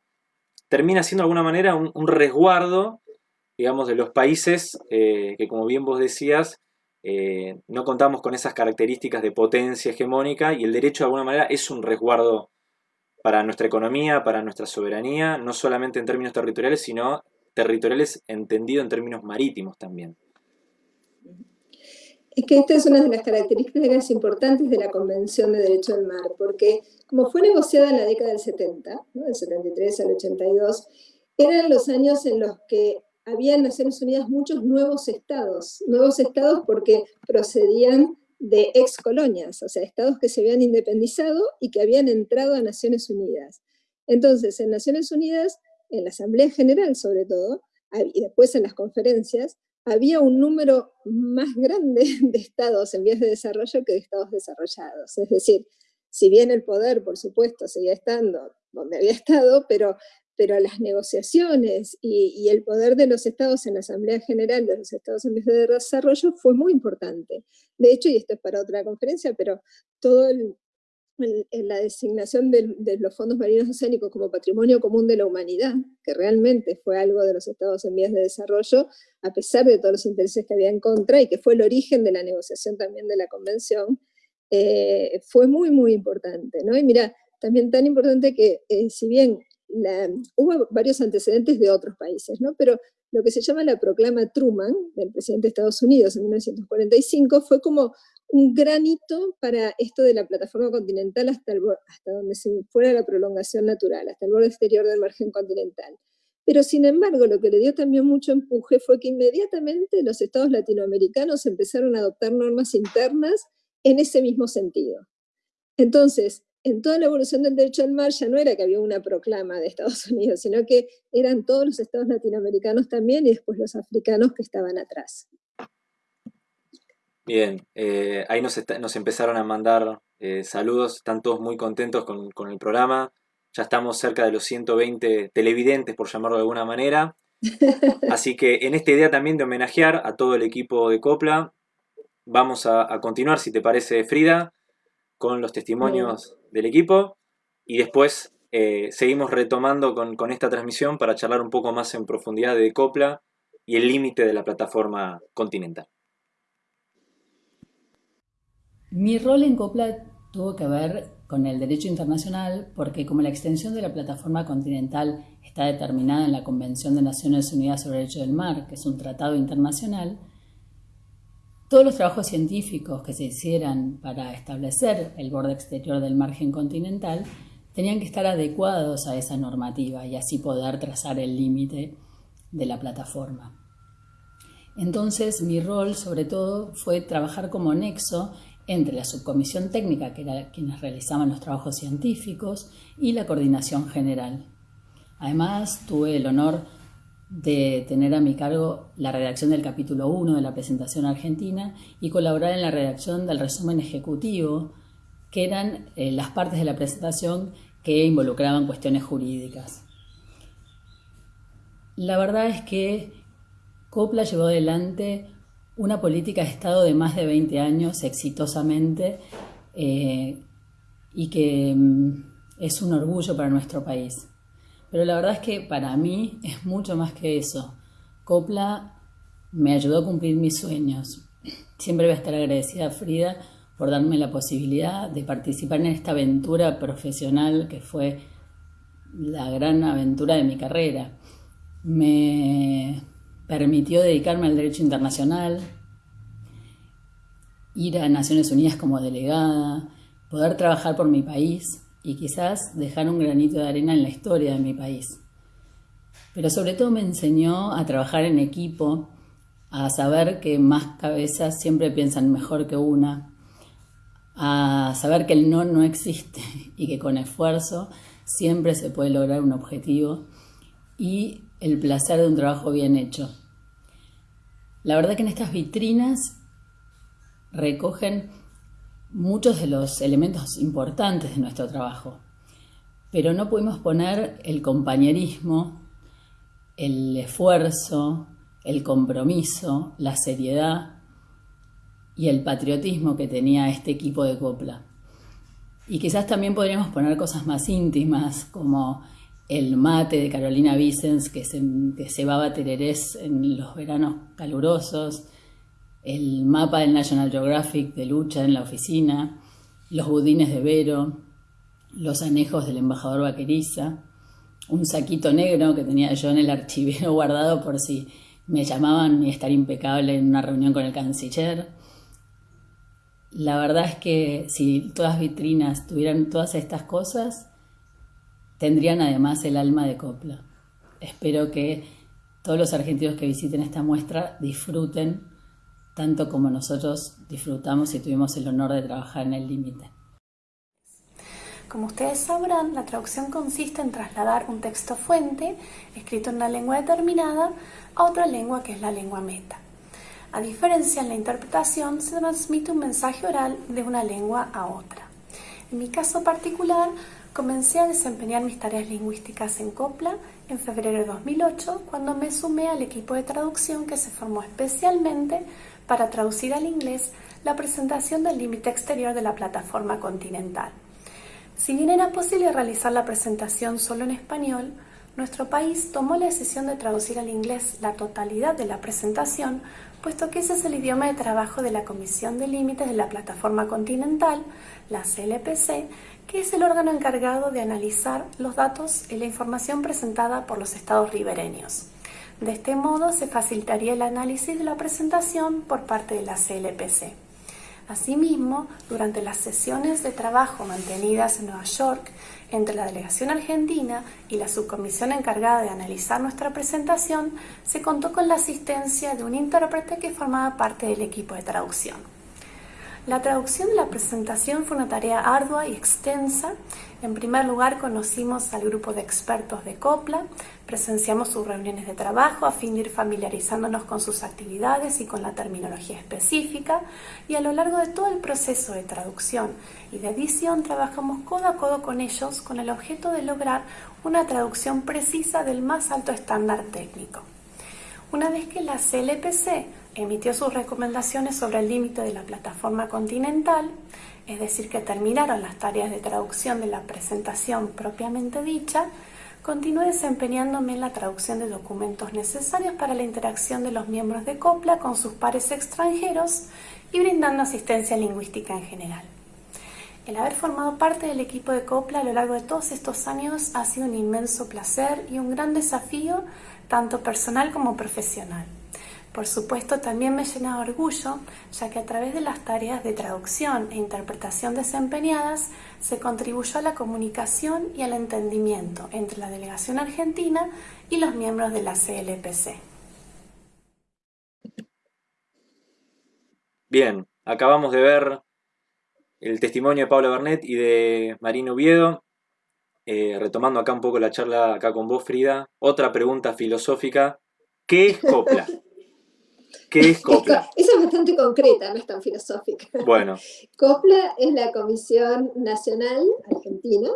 termina siendo de alguna manera un, resguardo, digamos, de los países eh, que, como bien vos decías, eh, no contamos con esas características de potencia hegemónica y el derecho de alguna manera es un resguardo para nuestra economía, para nuestra soberanía, no solamente en términos territoriales, sino territoriales entendido en términos marítimos también. Es que esta es una de las características importantes de la Convención de Derecho del Mar, porque como fue negociada en la década del 70, del 73 al 82, eran los años en los que había en Naciones Unidas muchos nuevos estados, nuevos estados porque procedían de ex colonias, o sea, estados que se habían independizado y que habían entrado a Naciones Unidas. Entonces, en Naciones Unidas, en la Asamblea General sobre todo, y después en las conferencias, había un número más grande de estados en vías de desarrollo que de estados desarrollados. Es decir, si bien el poder, por supuesto, seguía estando donde había estado, pero pero las negociaciones y, el poder de los estados en la Asamblea General de los Estados Unidos de Desarrollo fue muy importante. De hecho, y esto es para otra conferencia, pero todo la designación de, los fondos marinos oceánicos como patrimonio común de la humanidad, que realmente fue algo de los estados en vías de desarrollo, a pesar de todos los intereses que había en contra y que fue el origen de la negociación también de la convención, eh, fue muy, muy importante. ¿no? Y mira, también tan importante que eh, si bien hubo varios antecedentes de otros países, ¿no? pero lo que se llama la proclama Truman del presidente de Estados Unidos en 1945 fue como un granito para esto de la plataforma continental hasta, hasta donde se fuera la prolongación natural, hasta el borde exterior del margen continental. Pero sin embargo, lo que le dio también mucho empuje fue que inmediatamente los estados latinoamericanos empezaron a adoptar normas internas en ese mismo sentido. Entonces, en toda la evolución del derecho al mar ya no era que había una proclama de Estados Unidos, sino que eran todos los estados latinoamericanos también y después los africanos que estaban atrás. Bien, eh, ahí nos, empezaron a mandar eh, saludos, están todos muy contentos con, con, el programa, ya estamos cerca de los 120 televidentes, por llamarlo de alguna manera, así que en esta idea también de homenajear a todo el equipo de Copla, vamos a, a continuar, si te parece, Frida, con los testimonios del equipo. Y después eh, seguimos retomando con, esta transmisión para charlar un poco más en profundidad de Copla y el límite de la plataforma continental. Mi rol en Copla tuvo que ver con el derecho internacional porque como la extensión de la plataforma continental está determinada en la Convención de Naciones Unidas sobre el Derecho del Mar, que es un tratado internacional, todos los trabajos científicos que se hicieran para establecer el borde exterior del margen continental tenían que estar adecuados a esa normativa y así poder trazar el límite de la plataforma. Entonces mi rol sobre todo fue trabajar como nexo entre la subcomisión técnica, que era quienes realizaban los trabajos científicos, y la coordinación general. Además tuve el honor de tener a mi cargo la redacción del capítulo 1 de la presentación argentina y colaborar en la redacción del resumen ejecutivo, que eran eh, las partes de la presentación que involucraban cuestiones jurídicas. La verdad es que Copla llevó adelante una política de Estado de más de 20 años exitosamente eh, y que mm, es un orgullo para nuestro país. Pero la verdad es que para mí es mucho más que eso. Copla me ayudó a cumplir mis sueños. Siempre voy a estar agradecida a Frida por darme la posibilidad de participar en esta aventura profesional que fue la gran aventura de mi carrera. Me permitió dedicarme al derecho internacional, ir a Naciones Unidas como delegada, poder trabajar por mi país y quizás dejar un granito de arena en la historia de mi país. Pero sobre todo me enseñó a trabajar en equipo, a saber que más cabezas siempre piensan mejor que una, a saber que el no no existe y que con esfuerzo siempre se puede lograr un objetivo y el placer de un trabajo bien hecho. La verdad que en estas vitrinas recogen muchos de los elementos importantes de nuestro trabajo, pero no pudimos poner el compañerismo el esfuerzo, el compromiso, la seriedad y el patriotismo que tenía este equipo de copla. Y quizás también podríamos poner cosas más íntimas, como el mate de Carolina Vicens, que se, que cebaba tererés en los veranos calurosos, el mapa del National Geographic de lucha en la oficina, los budines de Vero, los anejos del embajador Vaqueriza, un saquito negro que tenía yo en el archivero guardado por si me llamaban y estar impecable en una reunión con el canciller. La verdad es que si todas vitrinas tuvieran todas estas cosas, tendrían además el alma de copla. Espero que todos los argentinos que visiten esta muestra disfruten tanto como nosotros disfrutamos y tuvimos el honor de trabajar en el límite. Como ustedes sabrán, la traducción consiste en trasladar un texto fuente, escrito en una lengua determinada, a otra lengua que es la lengua meta. A diferencia, en la interpretación se transmite un mensaje oral de una lengua a otra. En mi caso particular, comencé a desempeñar mis tareas lingüísticas en Copla en febrero de 2008, cuando me sumé al equipo de traducción que se formó especialmente para traducir al inglés la presentación del límite exterior de la plataforma continental. Si bien era posible realizar la presentación solo en español, nuestro país tomó la decisión de traducir al inglés la totalidad de la presentación, puesto que ese es el idioma de trabajo de la Comisión de Límites de la Plataforma Continental, la CLPC, que es el órgano encargado de analizar los datos y la información presentada por los estados ribereños. De este modo se facilitaría el análisis de la presentación por parte de la CLPC. Asimismo, durante las sesiones de trabajo mantenidas en Nueva York entre la delegación argentina y la subcomisión encargada de analizar nuestra presentación, se contó con la asistencia de un intérprete que formaba parte del equipo de traducción. La traducción de la presentación fue una tarea ardua y extensa. En primer lugar, conocimos al grupo de expertos de COPLA, presenciamos sus reuniones de trabajo a fin de ir familiarizándonos con sus actividades y con la terminología específica, y a lo largo de todo el proceso de traducción y de edición trabajamos codo a codo con ellos con el objeto de lograr una traducción precisa del más alto estándar técnico. Una vez que la CLPC emitió sus recomendaciones sobre el límite de la plataforma continental, es decir, que terminaron las tareas de traducción de la presentación propiamente dicha, continué desempeñándome en la traducción de documentos necesarios para la interacción de los miembros de COPLA con sus pares extranjeros y brindando asistencia lingüística en general. El haber formado parte del equipo de COPLA a lo largo de todos estos años ha sido un inmenso placer y un gran desafío, tanto personal como profesional. Por supuesto, también me llena de orgullo, ya que a través de las tareas de traducción e interpretación desempeñadas se contribuyó a la comunicación y al entendimiento entre la delegación argentina y los miembros de la CLPC. Bien, acabamos de ver el testimonio de Pablo Bernet y de Marino Oviedo. Eh, retomando acá un poco la charla acá con vos, Frida, otra pregunta filosófica. ¿Qué es copla? ¿Qué es COPLA? Esa es bastante concreta, no es tan filosófica. Bueno. COPLA es la Comisión Nacional Argentina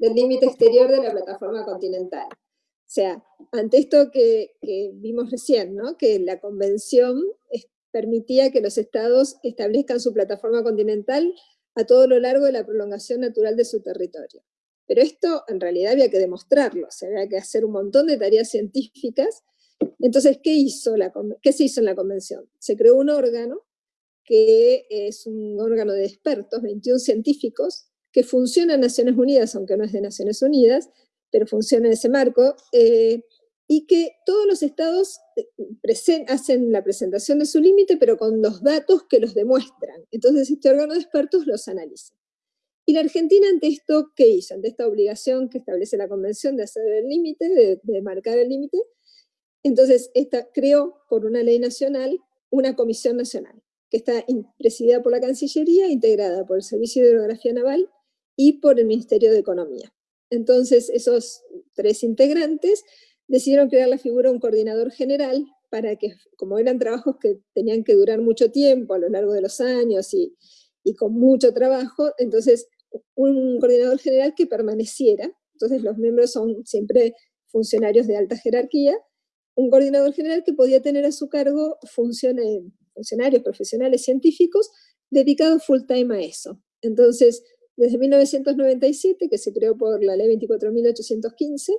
del Límite Exterior de la Plataforma Continental. O sea, ante esto que, vimos recién, ¿no? que la convención permitía que los estados establezcan su plataforma continental a todo lo largo de la prolongación natural de su territorio. Pero esto en realidad había que demostrarlo, o sea, había que hacer un montón de tareas científicas entonces, ¿qué, hizo la, ¿qué se hizo en la convención? Se creó un órgano que es un órgano de expertos, 21 científicos, que funciona en Naciones Unidas, aunque no es de Naciones Unidas, pero funciona en ese marco, eh, y que todos los estados eh, hacen la presentación de su límite, pero con los datos que los demuestran. Entonces este órgano de expertos los analiza. Y la Argentina ante esto, ¿qué hizo? Ante esta obligación que establece la convención de hacer el límite, de marcar el límite, entonces, esta creó por una ley nacional una comisión nacional, que está presidida por la Cancillería, integrada por el Servicio de Hidrografía Naval y por el Ministerio de Economía. Entonces, esos tres integrantes decidieron crear la figura de un coordinador general para que, como eran trabajos que tenían que durar mucho tiempo a lo largo de los años y, y con mucho trabajo, entonces un coordinador general que permaneciera, entonces los miembros son siempre funcionarios de alta jerarquía, un coordinador general que podía tener a su cargo funciones, funcionarios profesionales científicos dedicados full time a eso. Entonces, desde 1997, que se creó por la ley 24.815,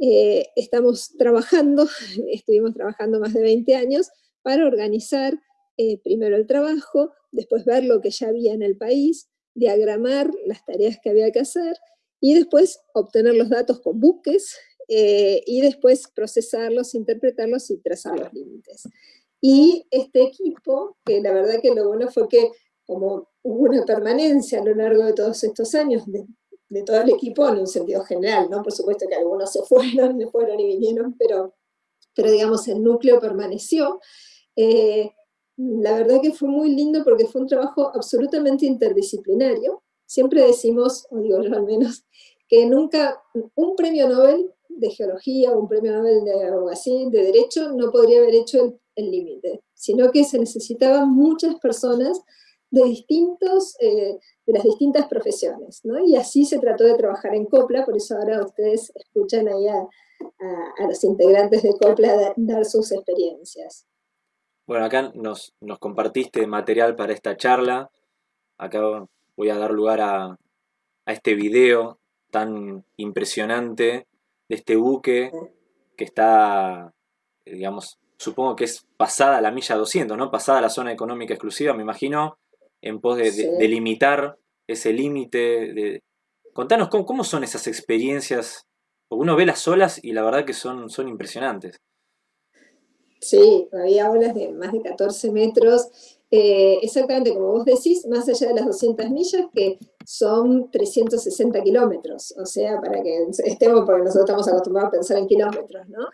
eh, estamos trabajando, estuvimos trabajando más de 20 años, para organizar eh, primero el trabajo, después ver lo que ya había en el país, diagramar las tareas que había que hacer, y después obtener los datos con buques, eh, y después procesarlos, interpretarlos y trazar los límites. Y este equipo, que la verdad que lo bueno fue que como hubo una permanencia a lo largo de todos estos años de, todo el equipo en un sentido general, ¿no? Por supuesto que algunos se fueron, se fueron y vinieron, pero, pero digamos el núcleo permaneció. Eh, la verdad que fue muy lindo porque fue un trabajo absolutamente interdisciplinario. Siempre decimos, o digo yo al menos, que nunca un premio Nobel de geología o un premio Nobel de abogacía, de derecho, no podría haber hecho el límite, sino que se necesitaban muchas personas de, distintos, eh, de las distintas profesiones, ¿no? Y así se trató de trabajar en COPLA, por eso ahora ustedes escuchan ahí a, los integrantes de COPLA dar sus experiencias. Bueno, acá nos, nos compartiste material para esta charla, acá voy a dar lugar a, a este video tan impresionante de este buque que está, digamos, supongo que es pasada la milla 200, ¿no? Pasada la zona económica exclusiva, me imagino, en pos de, limitar ese límite. Contanos ¿cómo, son esas experiencias, porque uno ve las olas y la verdad que son, son impresionantes. Sí, había olas de más de 14 metros, eh, exactamente como vos decís, más allá de las 200 millas, que son 360 kilómetros, o sea, para que estemos, porque nosotros estamos acostumbrados a pensar en kilómetros, ¿no?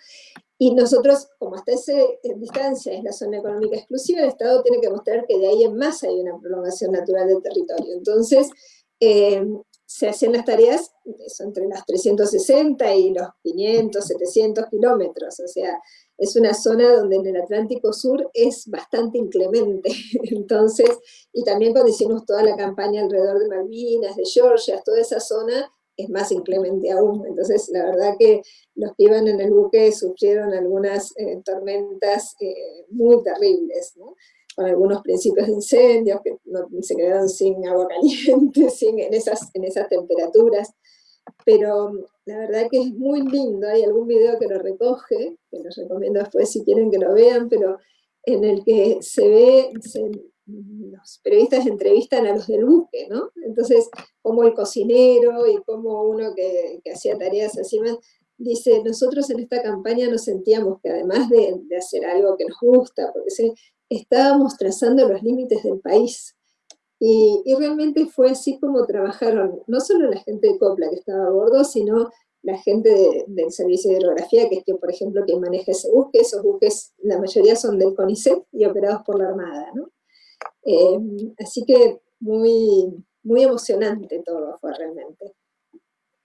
Y nosotros, como hasta esa distancia es la zona económica exclusiva, el Estado tiene que mostrar que de ahí en más hay una prolongación natural del territorio. Entonces, eh, se hacen las tareas eso, entre las 360 y los 500, 700 kilómetros, o sea, es una zona donde en el Atlántico Sur es bastante inclemente. Entonces, y también cuando hicimos toda la campaña alrededor de Malvinas, de Georgia, toda esa zona, es más inclemente aún. Entonces, la verdad que los que iban en el buque sufrieron algunas eh, tormentas eh, muy terribles, ¿no? con algunos principios de incendios que se quedaron sin agua caliente, sin, en, esas, en esas temperaturas. Pero la verdad que es muy lindo, hay algún video que lo recoge, que los recomiendo después si quieren que lo vean, pero en el que se ve, los periodistas entrevistan a los del buque, ¿no? Entonces, como el cocinero y como uno que, hacía tareas así más, dice, nosotros en esta campaña nos sentíamos que además de, hacer algo que nos gusta, porque estábamos trazando los límites del país. Y, realmente fue así como trabajaron, no solo la gente de Copla que estaba a bordo, sino la gente del servicio de hidrografía, que es que, por ejemplo, quien maneja ese buque, esos buques, la mayoría son del CONICET y operados por la Armada, ¿no? Eh, así que muy, muy emocionante todo fue realmente.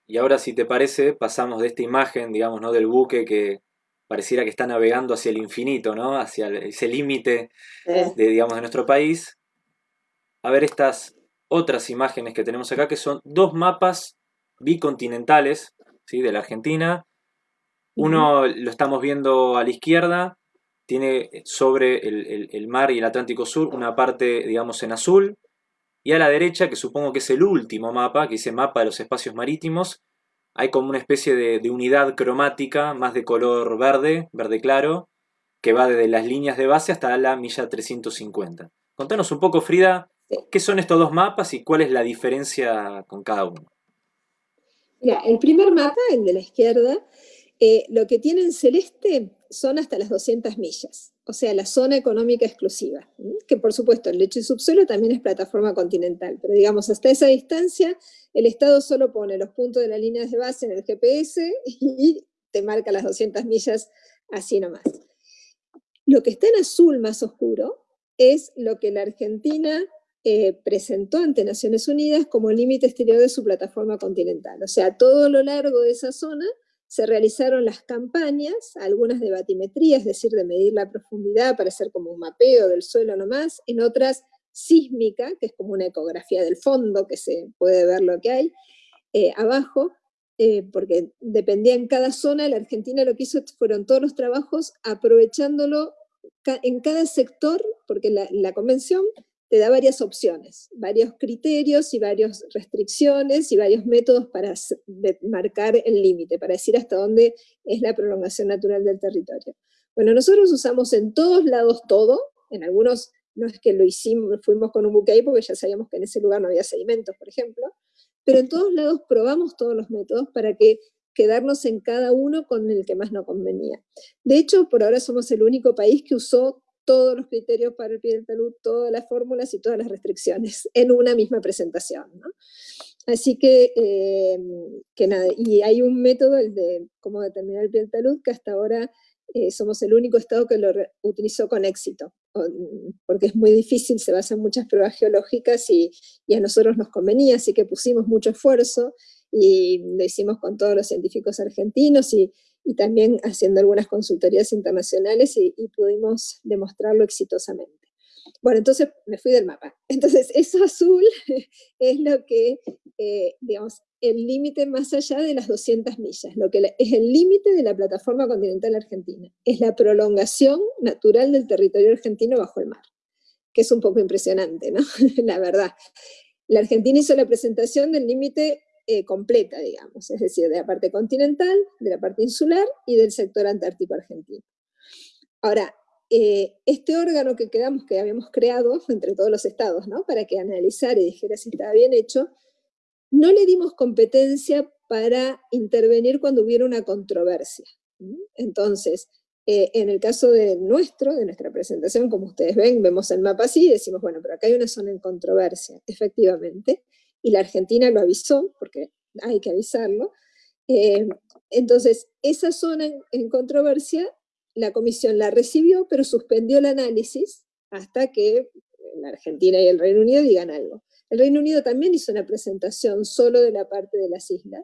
Y ahora, si te parece, pasamos de esta imagen, digamos, ¿no? del buque que pareciera que está navegando hacia el infinito, ¿no? Hacia ese límite de, digamos, de nuestro país, a ver estas otras imágenes que tenemos acá, que son dos mapas bicontinentales ¿sí? de la Argentina. Uno lo estamos viendo a la izquierda, tiene sobre el, mar y el Atlántico Sur una parte, digamos, en azul, y a la derecha, que supongo que es el último mapa, que dice mapa de los espacios marítimos, hay como una especie de, unidad cromática, más de color verde, verde claro, que va desde las líneas de base hasta la milla 350. Contanos un poco, Frida, qué son estos dos mapas y cuál es la diferencia con cada uno. Mira, el primer mapa, el de la izquierda, eh, lo que tiene en celeste son hasta las 200 millas, o sea, la zona económica exclusiva, que por supuesto el lecho y subsuelo también es plataforma continental, pero digamos, hasta esa distancia el Estado solo pone los puntos de las líneas de base en el GPS y te marca las 200 millas así nomás. Lo que está en azul más oscuro es lo que la Argentina eh, presentó ante Naciones Unidas como límite exterior de su plataforma continental. O sea, todo lo largo de esa zona se realizaron las campañas, algunas de batimetría, es decir, de medir la profundidad para hacer como un mapeo del suelo nomás, en otras sísmica, que es como una ecografía del fondo, que se puede ver lo que hay eh, abajo, eh, porque dependía en cada zona, la Argentina lo que hizo fueron todos los trabajos aprovechándolo en cada sector, porque la, convención te da varias opciones, varios criterios y varias restricciones y varios métodos para marcar el límite, para decir hasta dónde es la prolongación natural del territorio. Bueno, nosotros usamos en todos lados todo, en algunos no es que lo hicimos, fuimos con un buque ahí porque ya sabíamos que en ese lugar no había sedimentos, por ejemplo, pero en todos lados probamos todos los métodos para que quedarnos en cada uno con el que más nos convenía. De hecho, por ahora somos el único país que usó todos los criterios para el pie del talud, todas las fórmulas y todas las restricciones en una misma presentación. Así que, eh, que nada, y hay un método, el de cómo determinar el pie del talud, que hasta ahora eh, somos el único estado que lo utilizó con éxito, porque es muy difícil, se basa en muchas pruebas geológicas y, y, a nosotros nos convenía, así que pusimos mucho esfuerzo y lo hicimos con todos los científicos argentinos y, y también haciendo algunas consultorías internacionales y, pudimos demostrarlo exitosamente. Bueno, entonces me fui del mapa. Entonces, eso azul es lo que, eh, digamos, el límite más allá de las 200 millas, lo que es el límite de la plataforma continental argentina. Es la prolongación natural del territorio argentino bajo el mar, que es un poco impresionante, ¿no? la verdad. La Argentina hizo la presentación del límite eh, completa, digamos, es decir, de la parte continental, de la parte insular y del sector antártico argentino. Ahora, eh, este órgano que quedamos, que habíamos creado entre todos los estados, ¿no? para que analizara y dijera si estaba bien hecho, no le dimos competencia para intervenir cuando hubiera una controversia. Entonces, eh, en el caso de nuestro, de nuestra presentación, como ustedes ven, vemos el mapa así y decimos, bueno, pero acá hay una zona en controversia, efectivamente, y la Argentina lo avisó, porque hay que avisarlo. Eh, entonces, esa zona en, controversia, la comisión la recibió, pero suspendió el análisis hasta que la Argentina y el Reino Unido digan algo. El Reino Unido también hizo una presentación solo de la parte de las islas,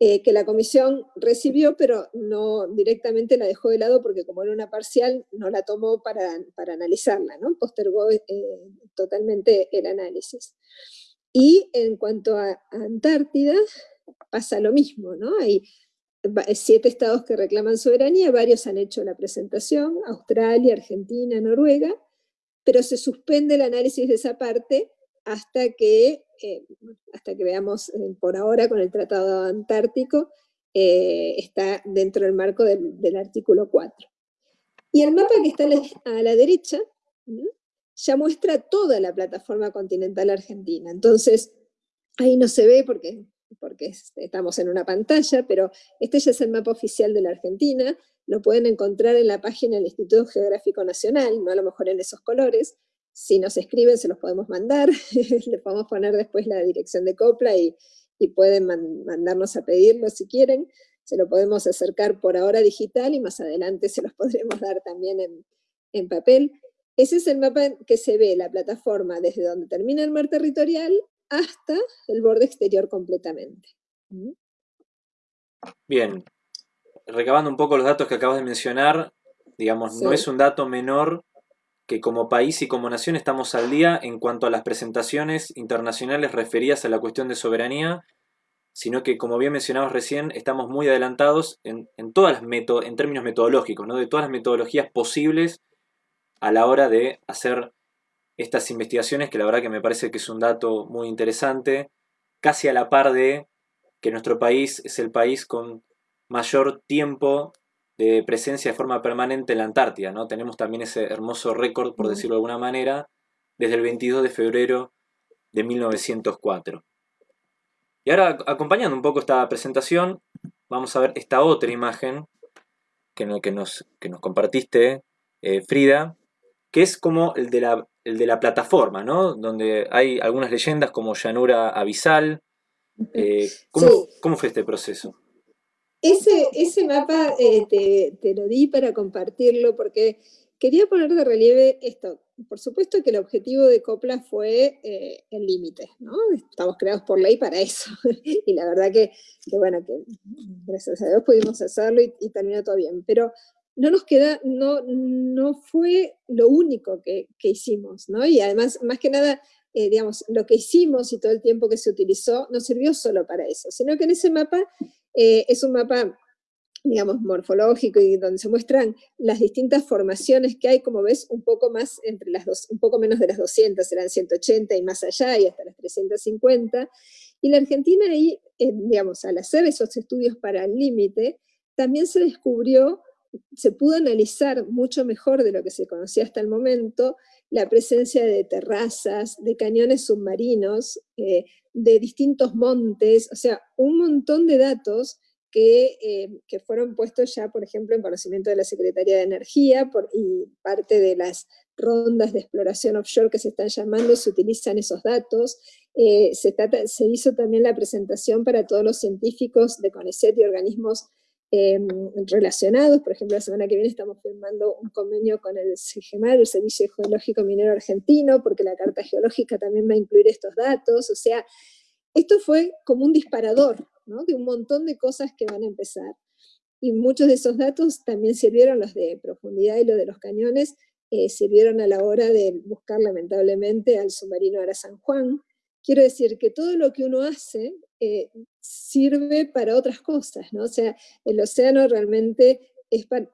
eh, que la comisión recibió, pero no directamente la dejó de lado porque como era una parcial, no la tomó para, analizarla, ¿no? postergó eh, totalmente el análisis. Y en cuanto a Antártida, pasa lo mismo, ¿no? Hay siete estados que reclaman soberanía, varios han hecho la presentación, Australia, Argentina, Noruega, pero se suspende el análisis de esa parte hasta que, eh, hasta que veamos eh, por ahora con el Tratado Antártico, eh, está dentro del marco del, artículo 4. Y el mapa que está a la, derecha, ya muestra toda la plataforma continental argentina. Entonces, ahí no se ve porque, porque estamos en una pantalla, pero este ya es el mapa oficial de la Argentina, lo pueden encontrar en la página del Instituto Geográfico Nacional, no a lo mejor en esos colores, si nos escriben se los podemos mandar, le podemos poner después la dirección de Copla y, pueden mandarnos a pedirlo si quieren, se lo podemos acercar por ahora digital y más adelante se los podremos dar también en, en papel. Ese es el mapa que se ve la plataforma desde donde termina el mar territorial hasta el borde exterior completamente. ¿Mm? Bien, recabando un poco los datos que acabas de mencionar, digamos, no es un dato menor que como país y como nación estamos al día en cuanto a las presentaciones internacionales referidas a la cuestión de soberanía, sino que, como bien mencionabas recién, estamos muy adelantados en, todas las en términos metodológicos, ¿no? de todas las metodologías posibles a la hora de hacer estas investigaciones, que la verdad que me parece que es un dato muy interesante, casi a la par de que nuestro país es el país con mayor tiempo de presencia de forma permanente en la Antártida, ¿no? Tenemos también ese hermoso récord, por decirlo de alguna manera, desde el 22 de febrero de 1904. Y ahora, acompañando un poco esta presentación, vamos a ver esta otra imagen que, que, nos, que nos compartiste, eh, Frida, que es como el de la, el de la plataforma, ¿no? Donde hay algunas leyendas como llanura abisal. Eh, ¿cómo, fue este proceso? Ese, ese mapa eh, te, lo di para compartirlo porque quería poner de relieve esto. Por supuesto que el objetivo de Copla fue eh, el límite, ¿no? Estamos creados por ley para eso. y la verdad que, bueno, que gracias a Dios pudimos hacerlo y, y terminó todo bien. Pero no nos queda, no, no fue lo único que, hicimos, ¿no? Y además, más que nada, eh, digamos, lo que hicimos y todo el tiempo que se utilizó no sirvió solo para eso, sino que en ese mapa eh, es un mapa digamos, morfológico y donde se muestran las distintas formaciones que hay, como ves, un poco más entre las dos, un poco menos de las 200, serán 180 y más allá, y hasta las 350. Y la Argentina ahí, eh, digamos, al hacer esos estudios para el límite, también se descubrió, se pudo analizar mucho mejor de lo que se conocía hasta el momento, la presencia de terrazas, de cañones submarinos, eh, de distintos montes, o sea, un montón de datos eh, que, fueron puestos ya, por ejemplo, en conocimiento de la Secretaría de Energía por, y parte de las rondas de exploración offshore que se están llamando, se utilizan esos datos. Eh, se, se, hizo también la presentación para todos los científicos de CONICET y organismos eh, relacionados. Por ejemplo, la semana que viene estamos firmando un convenio con el CGMAR, el Servicio Geológico Minero Argentino, porque la Carta Geológica también va a incluir estos datos. O sea, esto fue como un disparador de un montón de cosas que van a empezar. Y muchos de esos datos también sirvieron, los de profundidad y los de los cañones, eh, sirvieron a la hora de buscar lamentablemente al submarino Ara San Juan. Quiero decir que todo lo que uno hace eh, sirve para otras cosas, ¿no? O sea, el océano realmente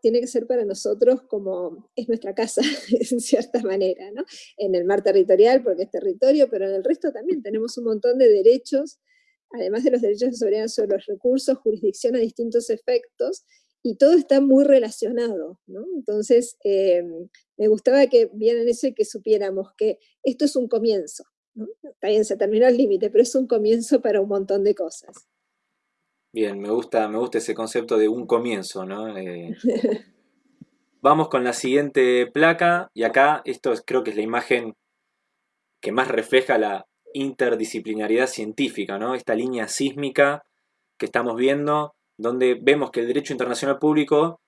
tiene que ser para nosotros como es nuestra casa, en cierta manera. En el mar territorial, porque es territorio, pero en el resto también tenemos un montón de derechos además de los derechos de soberanía sobre los recursos, jurisdicción a distintos efectos, y todo está muy relacionado. Entonces, eh, me gustaba que vieran eso y que supiéramos que esto es un comienzo, ¿no? Está bien, se terminó el límite, pero es un comienzo para un montón de cosas. Bien, me gusta, me gusta ese concepto de un comienzo, ¿no? Eh, vamos con la siguiente placa, y acá esto creo que es la imagen que más refleja la, interdisciplinariedad científica, ¿no? esta línea sísmica que estamos viendo, donde vemos que el derecho internacional público,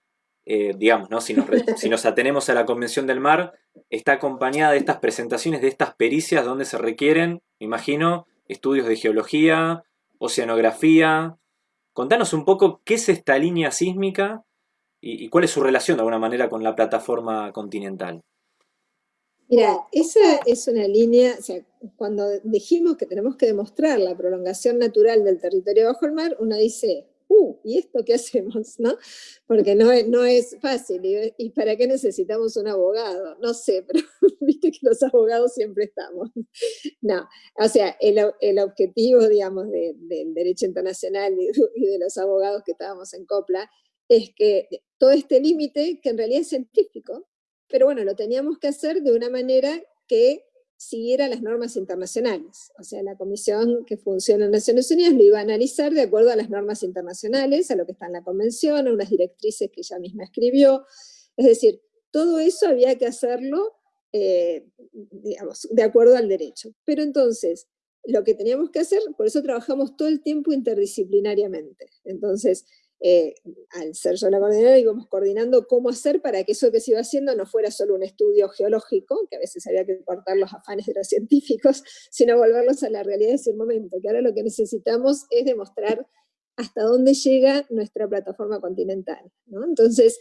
eh, digamos, ¿no? si, nos, si nos atenemos a la Convención del Mar, está acompañada de estas presentaciones, de estas pericias donde se requieren, me imagino, estudios de geología, oceanografía. Contanos un poco qué es esta línea sísmica y cuál es su relación de alguna manera con la plataforma continental. Mira, esa es una línea, o sea, cuando dijimos que tenemos que demostrar la prolongación natural del territorio bajo el mar, uno dice, uh, ¿y esto qué hacemos? ¿no? Porque no no es fácil, y, para qué necesitamos un abogado? No sé, pero viste que los abogados siempre estamos. No, o sea, el, objetivo, digamos, del derecho internacional y, y de los abogados que estábamos en COPLA, es que todo este límite, que en realidad es científico, pero bueno, lo teníamos que hacer de una manera que siguiera las normas internacionales. O sea, la comisión que funciona en Naciones Unidas lo iba a analizar de acuerdo a las normas internacionales, a lo que está en la convención, a unas directrices que ella misma escribió. Es decir, todo eso había que hacerlo, eh, de acuerdo al derecho. Pero entonces, lo que teníamos que hacer, por eso trabajamos todo el tiempo interdisciplinariamente. Entonces, eh, al ser yo la coordinadora, íbamos coordinando cómo hacer para que eso que se iba haciendo no fuera solo un estudio geológico, que a veces había que cortar los afanes de los científicos, sino volverlos a la realidad de ese momento, que ahora lo que necesitamos es demostrar hasta dónde llega nuestra plataforma continental. Entonces,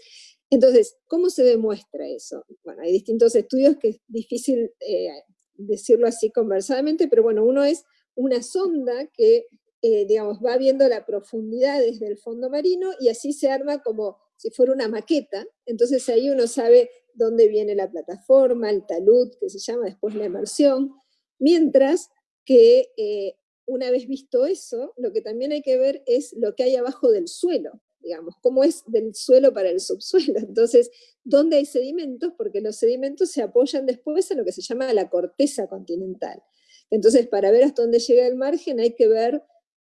entonces, ¿cómo se demuestra eso? Bueno, hay distintos estudios que es difícil eh, decirlo así conversadamente, pero bueno, uno es una sonda que eh, digamos, va viendo la profundidad desde el fondo marino y así se arma como si fuera una maqueta. Entonces ahí uno sabe dónde viene la plataforma, el talud, que se llama después la emersión, mientras que eh, una vez visto eso, lo que también hay que ver es lo que hay abajo del suelo, digamos, cómo es del suelo para el subsuelo. Entonces, ¿dónde hay sedimentos? Porque los sedimentos se apoyan después en lo que se llama la corteza continental. Entonces, para ver hasta dónde llega el margen hay que ver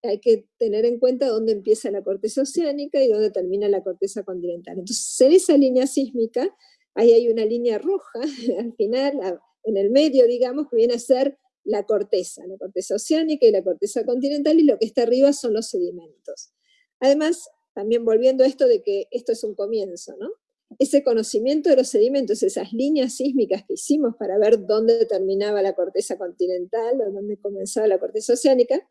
hay que tener en cuenta dónde empieza la corteza oceánica y dónde termina la corteza continental. Entonces, en esa línea sísmica, ahí hay una línea roja, al final, en el medio, digamos, que viene a ser la corteza, la corteza oceánica y la corteza continental, y lo que está arriba son los sedimentos. Además, también volviendo a esto de que esto es un comienzo, ¿no? Ese conocimiento de los sedimentos, esas líneas sísmicas que hicimos para ver dónde terminaba la corteza continental o dónde comenzaba la corteza oceánica,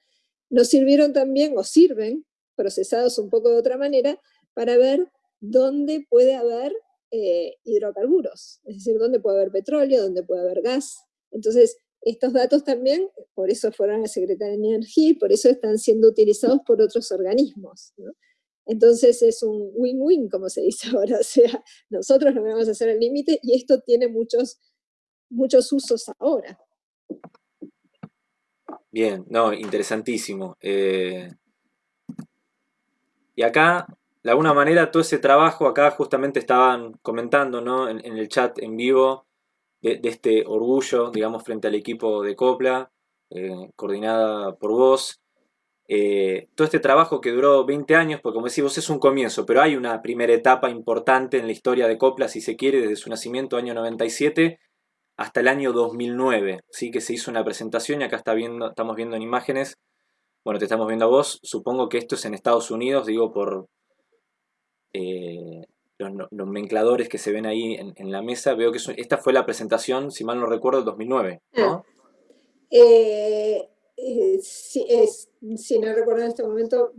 nos sirvieron también, o sirven, procesados un poco de otra manera, para ver dónde puede haber eh, hidrocarburos, es decir, dónde puede haber petróleo, dónde puede haber gas. Entonces, estos datos también, por eso fueron a la Secretaría de Energía por eso están siendo utilizados por otros organismos. Entonces es un win-win, como se dice ahora, o sea, nosotros logramos hacer el límite y esto tiene muchos, muchos usos ahora. Bien, no, interesantísimo. Eh, y acá, de alguna manera, todo ese trabajo, acá justamente estaban comentando ¿no? en, el chat en vivo de, este orgullo, digamos, frente al equipo de Copla, eh, coordinada por vos. Eh, todo este trabajo que duró 20 años, porque como decís es un comienzo, pero hay una primera etapa importante en la historia de Copla, si se quiere, desde su nacimiento, año 97, hasta el año 2009, ¿sí? que se hizo una presentación y acá está viendo, estamos viendo en imágenes, bueno, te estamos viendo a vos, supongo que esto es en Estados Unidos, digo por eh, los nomencladores que se ven ahí en, la mesa, veo que esta fue la presentación, si mal no recuerdo, del 2009, ¿no? Eh, eh, si no recuerdo en este momento,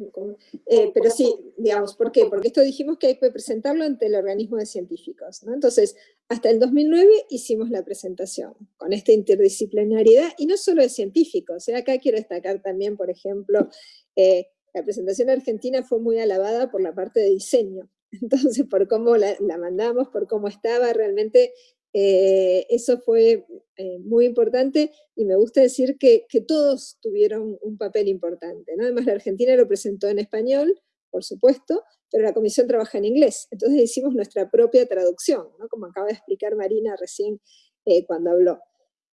eh, pero sí, digamos, ¿por qué? Porque esto dijimos que hay que presentarlo ante el organismo de científicos, ¿no? Entonces, hasta el 2009 hicimos la presentación con esta interdisciplinariedad, y no solo de científicos, ¿eh? acá quiero destacar también, por ejemplo, la presentación argentina fue muy alabada por la parte de diseño, entonces por cómo la mandamos, por cómo estaba, realmente eh, eso fue eh, muy importante y me gusta decir que, todos tuvieron un papel importante. Además, la Argentina lo presentó en español, por supuesto, pero la comisión trabaja en inglés. Entonces hicimos nuestra propia traducción, como acaba de explicar Marina recién eh, cuando habló.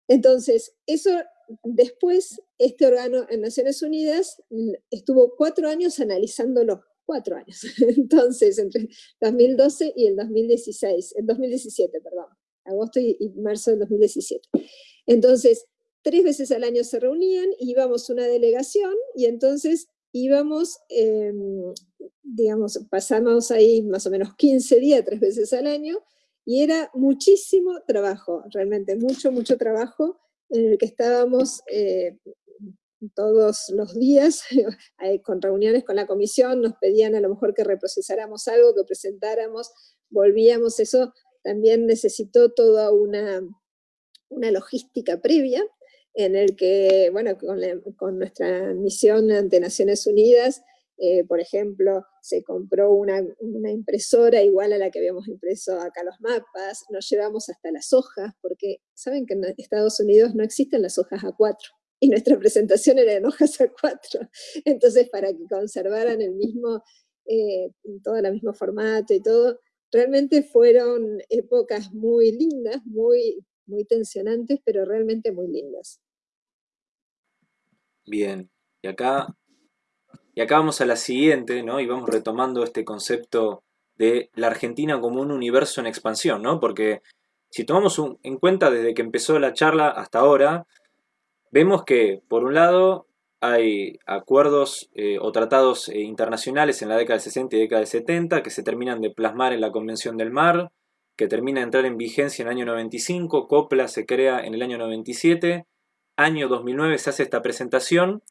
Entonces, eso después, este órgano en Naciones Unidas estuvo cuatro años analizándolo, cuatro años. Entonces, entre 2012 y el 2016, el 2017, perdón agosto y, marzo del 2017. Entonces, tres veces al año se reunían, íbamos una delegación y entonces íbamos, em, digamos, pasamos ahí más o menos 15 días, tres veces al año, y era muchísimo trabajo, realmente mucho, mucho trabajo, en el que estábamos eh, todos los días con reuniones con la comisión, nos pedían a lo mejor que reprocesáramos algo, que presentáramos, volvíamos, eso también necesitó toda una, una logística previa, en el que, bueno, con, nuestra misión ante Naciones Unidas, eh, por ejemplo, se compró una, impresora igual a la que habíamos impreso acá los mapas, nos llevamos hasta las hojas, porque saben que en Estados Unidos no existen las hojas A4, y nuestra presentación era en hojas A4, entonces para que conservaran el mismo, eh, todo el mismo formato y todo, realmente fueron épocas muy lindas, muy, muy tensionantes, pero realmente muy lindas. Bien, y acá, y acá vamos a la siguiente, ¿no? Y vamos retomando este concepto de la Argentina como un universo en expansión, ¿no? Porque si tomamos en cuenta desde que empezó la charla hasta ahora, vemos que, por un lado, hay acuerdos eh, o tratados eh, internacionales en la década del 60 y década del 70 que se terminan de plasmar en la Convención del Mar, que termina de entrar en vigencia en el año 95, COPLA se crea en el año 97, año 2009 se hace esta presentación,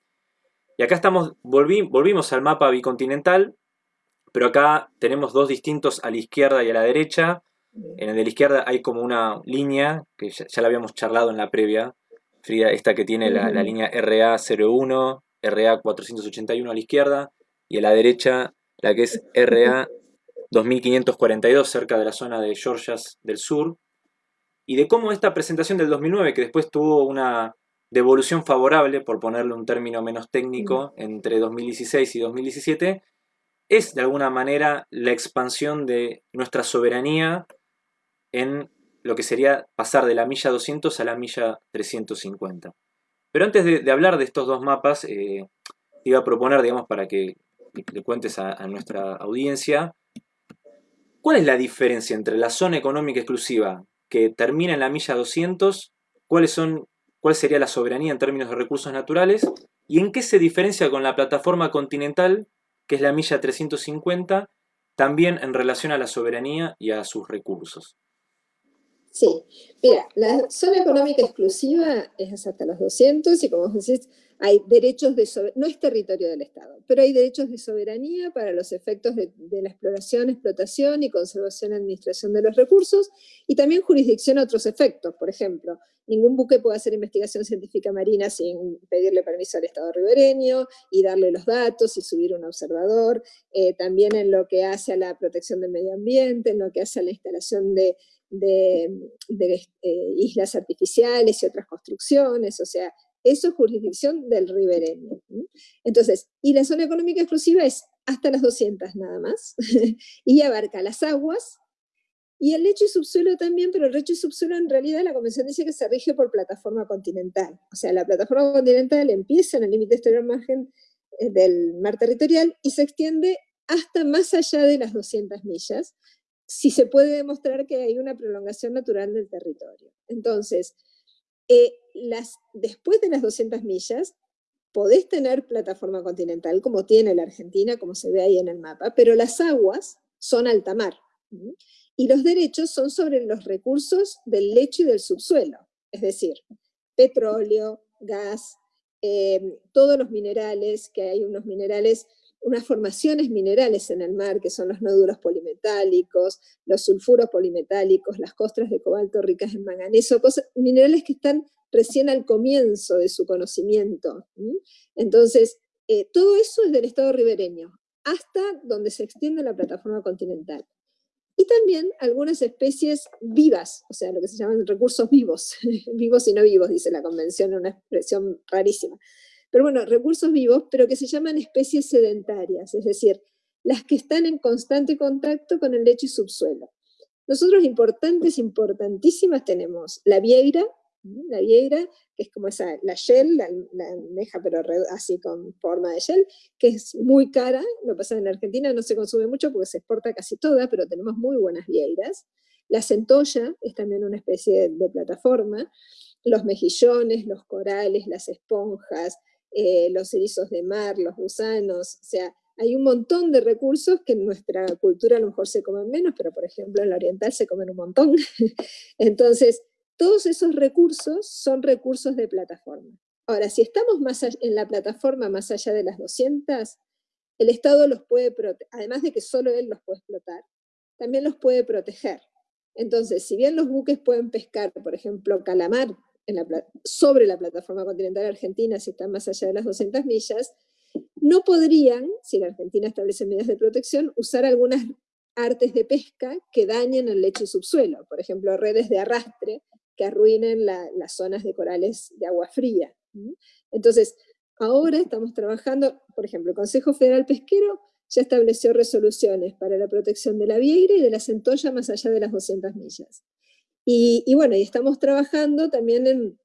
y acá estamos, volvimos al mapa bicontinental, pero acá tenemos dos distintos a la izquierda y a la derecha, en el de la izquierda hay como una línea, que ya, ya la habíamos charlado en la previa, esta que tiene la, línea RA01, RA481 a la izquierda, y a la derecha la que es RA 2542, cerca de la zona de Georgias del Sur, y de cómo esta presentación del 2009, que después tuvo una devolución favorable, por ponerle un término menos técnico, entre 2016 y 2017, es de alguna manera la expansión de nuestra soberanía en lo que sería pasar de la milla 200 a la milla 350. Pero antes de, hablar de estos dos mapas, eh, iba a proponer, digamos, para que le cuentes a, nuestra audiencia, ¿cuál es la diferencia entre la zona económica exclusiva que termina en la milla 200, cuáles son, cuál sería la soberanía en términos de recursos naturales, y en qué se diferencia con la plataforma continental, que es la milla 350, también en relación a la soberanía y a sus recursos? Sí, mira, la zona económica exclusiva es hasta los 200 y como decís, hay derechos de, no es territorio del Estado, pero hay derechos de soberanía para los efectos de, la exploración, explotación y conservación y administración de los recursos, y también jurisdicción a otros efectos. Por ejemplo, ningún buque puede hacer investigación científica marina sin pedirle permiso al Estado ribereño y darle los datos y subir un observador. Eh, también en lo que hace a la protección del medio ambiente, en lo que hace a la instalación de, eh, islas artificiales y otras construcciones, o sea, eso es jurisdicción del ribereño. Entonces, y la zona económica exclusiva es hasta las 200 nada más, y abarca las aguas, y el lecho y subsuelo también, pero el lecho y subsuelo en realidad la convención dice que se rige por plataforma continental. O sea, la plataforma continental empieza en el límite exterior margen eh, del mar territorial y se extiende hasta más allá de las 200 millas, si se puede demostrar que hay una prolongación natural del territorio. Entonces, eh, las, después de las 200 millas, podés tener plataforma continental, como tiene la Argentina, como se ve ahí en el mapa, pero las aguas son alta mar. Y los derechos son sobre los recursos del lecho y del subsuelo, es decir, petróleo, gas, eh, todos los minerales, que hay unos minerales unas formaciones minerales en el mar, que son los nódulos polimetálicos, los sulfuros polimetálicos, las costras de cobalto ricas en manganeso, minerales que están recién al comienzo de su conocimiento. Entonces, eh, todo eso es del estado ribereño, hasta donde se extiende la plataforma continental. Y también algunas especies vivas, o sea, lo que se llaman recursos vivos, vivos y no vivos, dice la convención, una expresión rarísima pero bueno, recursos vivos, pero que se llaman especies sedentarias, es decir, las que están en constante contacto con el lecho y subsuelo. Nosotros importantes, importantísimas tenemos la vieira, la vieira, que es como esa, la shell, la, almeja pero así con forma de shell, que es muy cara, lo pasa en Argentina no se consume mucho porque se exporta casi toda, pero tenemos muy buenas vieiras. La centolla es también una especie de plataforma, los mejillones, los corales, las esponjas, eh, los erizos de mar, los gusanos, o sea, hay un montón de recursos que en nuestra cultura a lo mejor se comen menos, pero por ejemplo en la oriental se comen un montón. Entonces, todos esos recursos son recursos de plataforma. Ahora, si estamos más en la plataforma más allá de las 200, el Estado los puede además de que solo él los puede explotar, también los puede proteger. Entonces, si bien los buques pueden pescar, por ejemplo, calamar sobre la plataforma continental argentina, si están más allá de las 200 millas, no podrían, si la Argentina establece medidas de protección, usar algunas artes de pesca que dañen el lecho y subsuelo, por ejemplo, redes de arrastre que arruinen las zonas de corales de agua fría. Entonces, ahora estamos trabajando, por ejemplo, el Consejo Federal Pesquero ya estableció resoluciones para la protección de la vieira y de la centolla más allá de las 200 millas. Y, bueno, y estamos trabajando también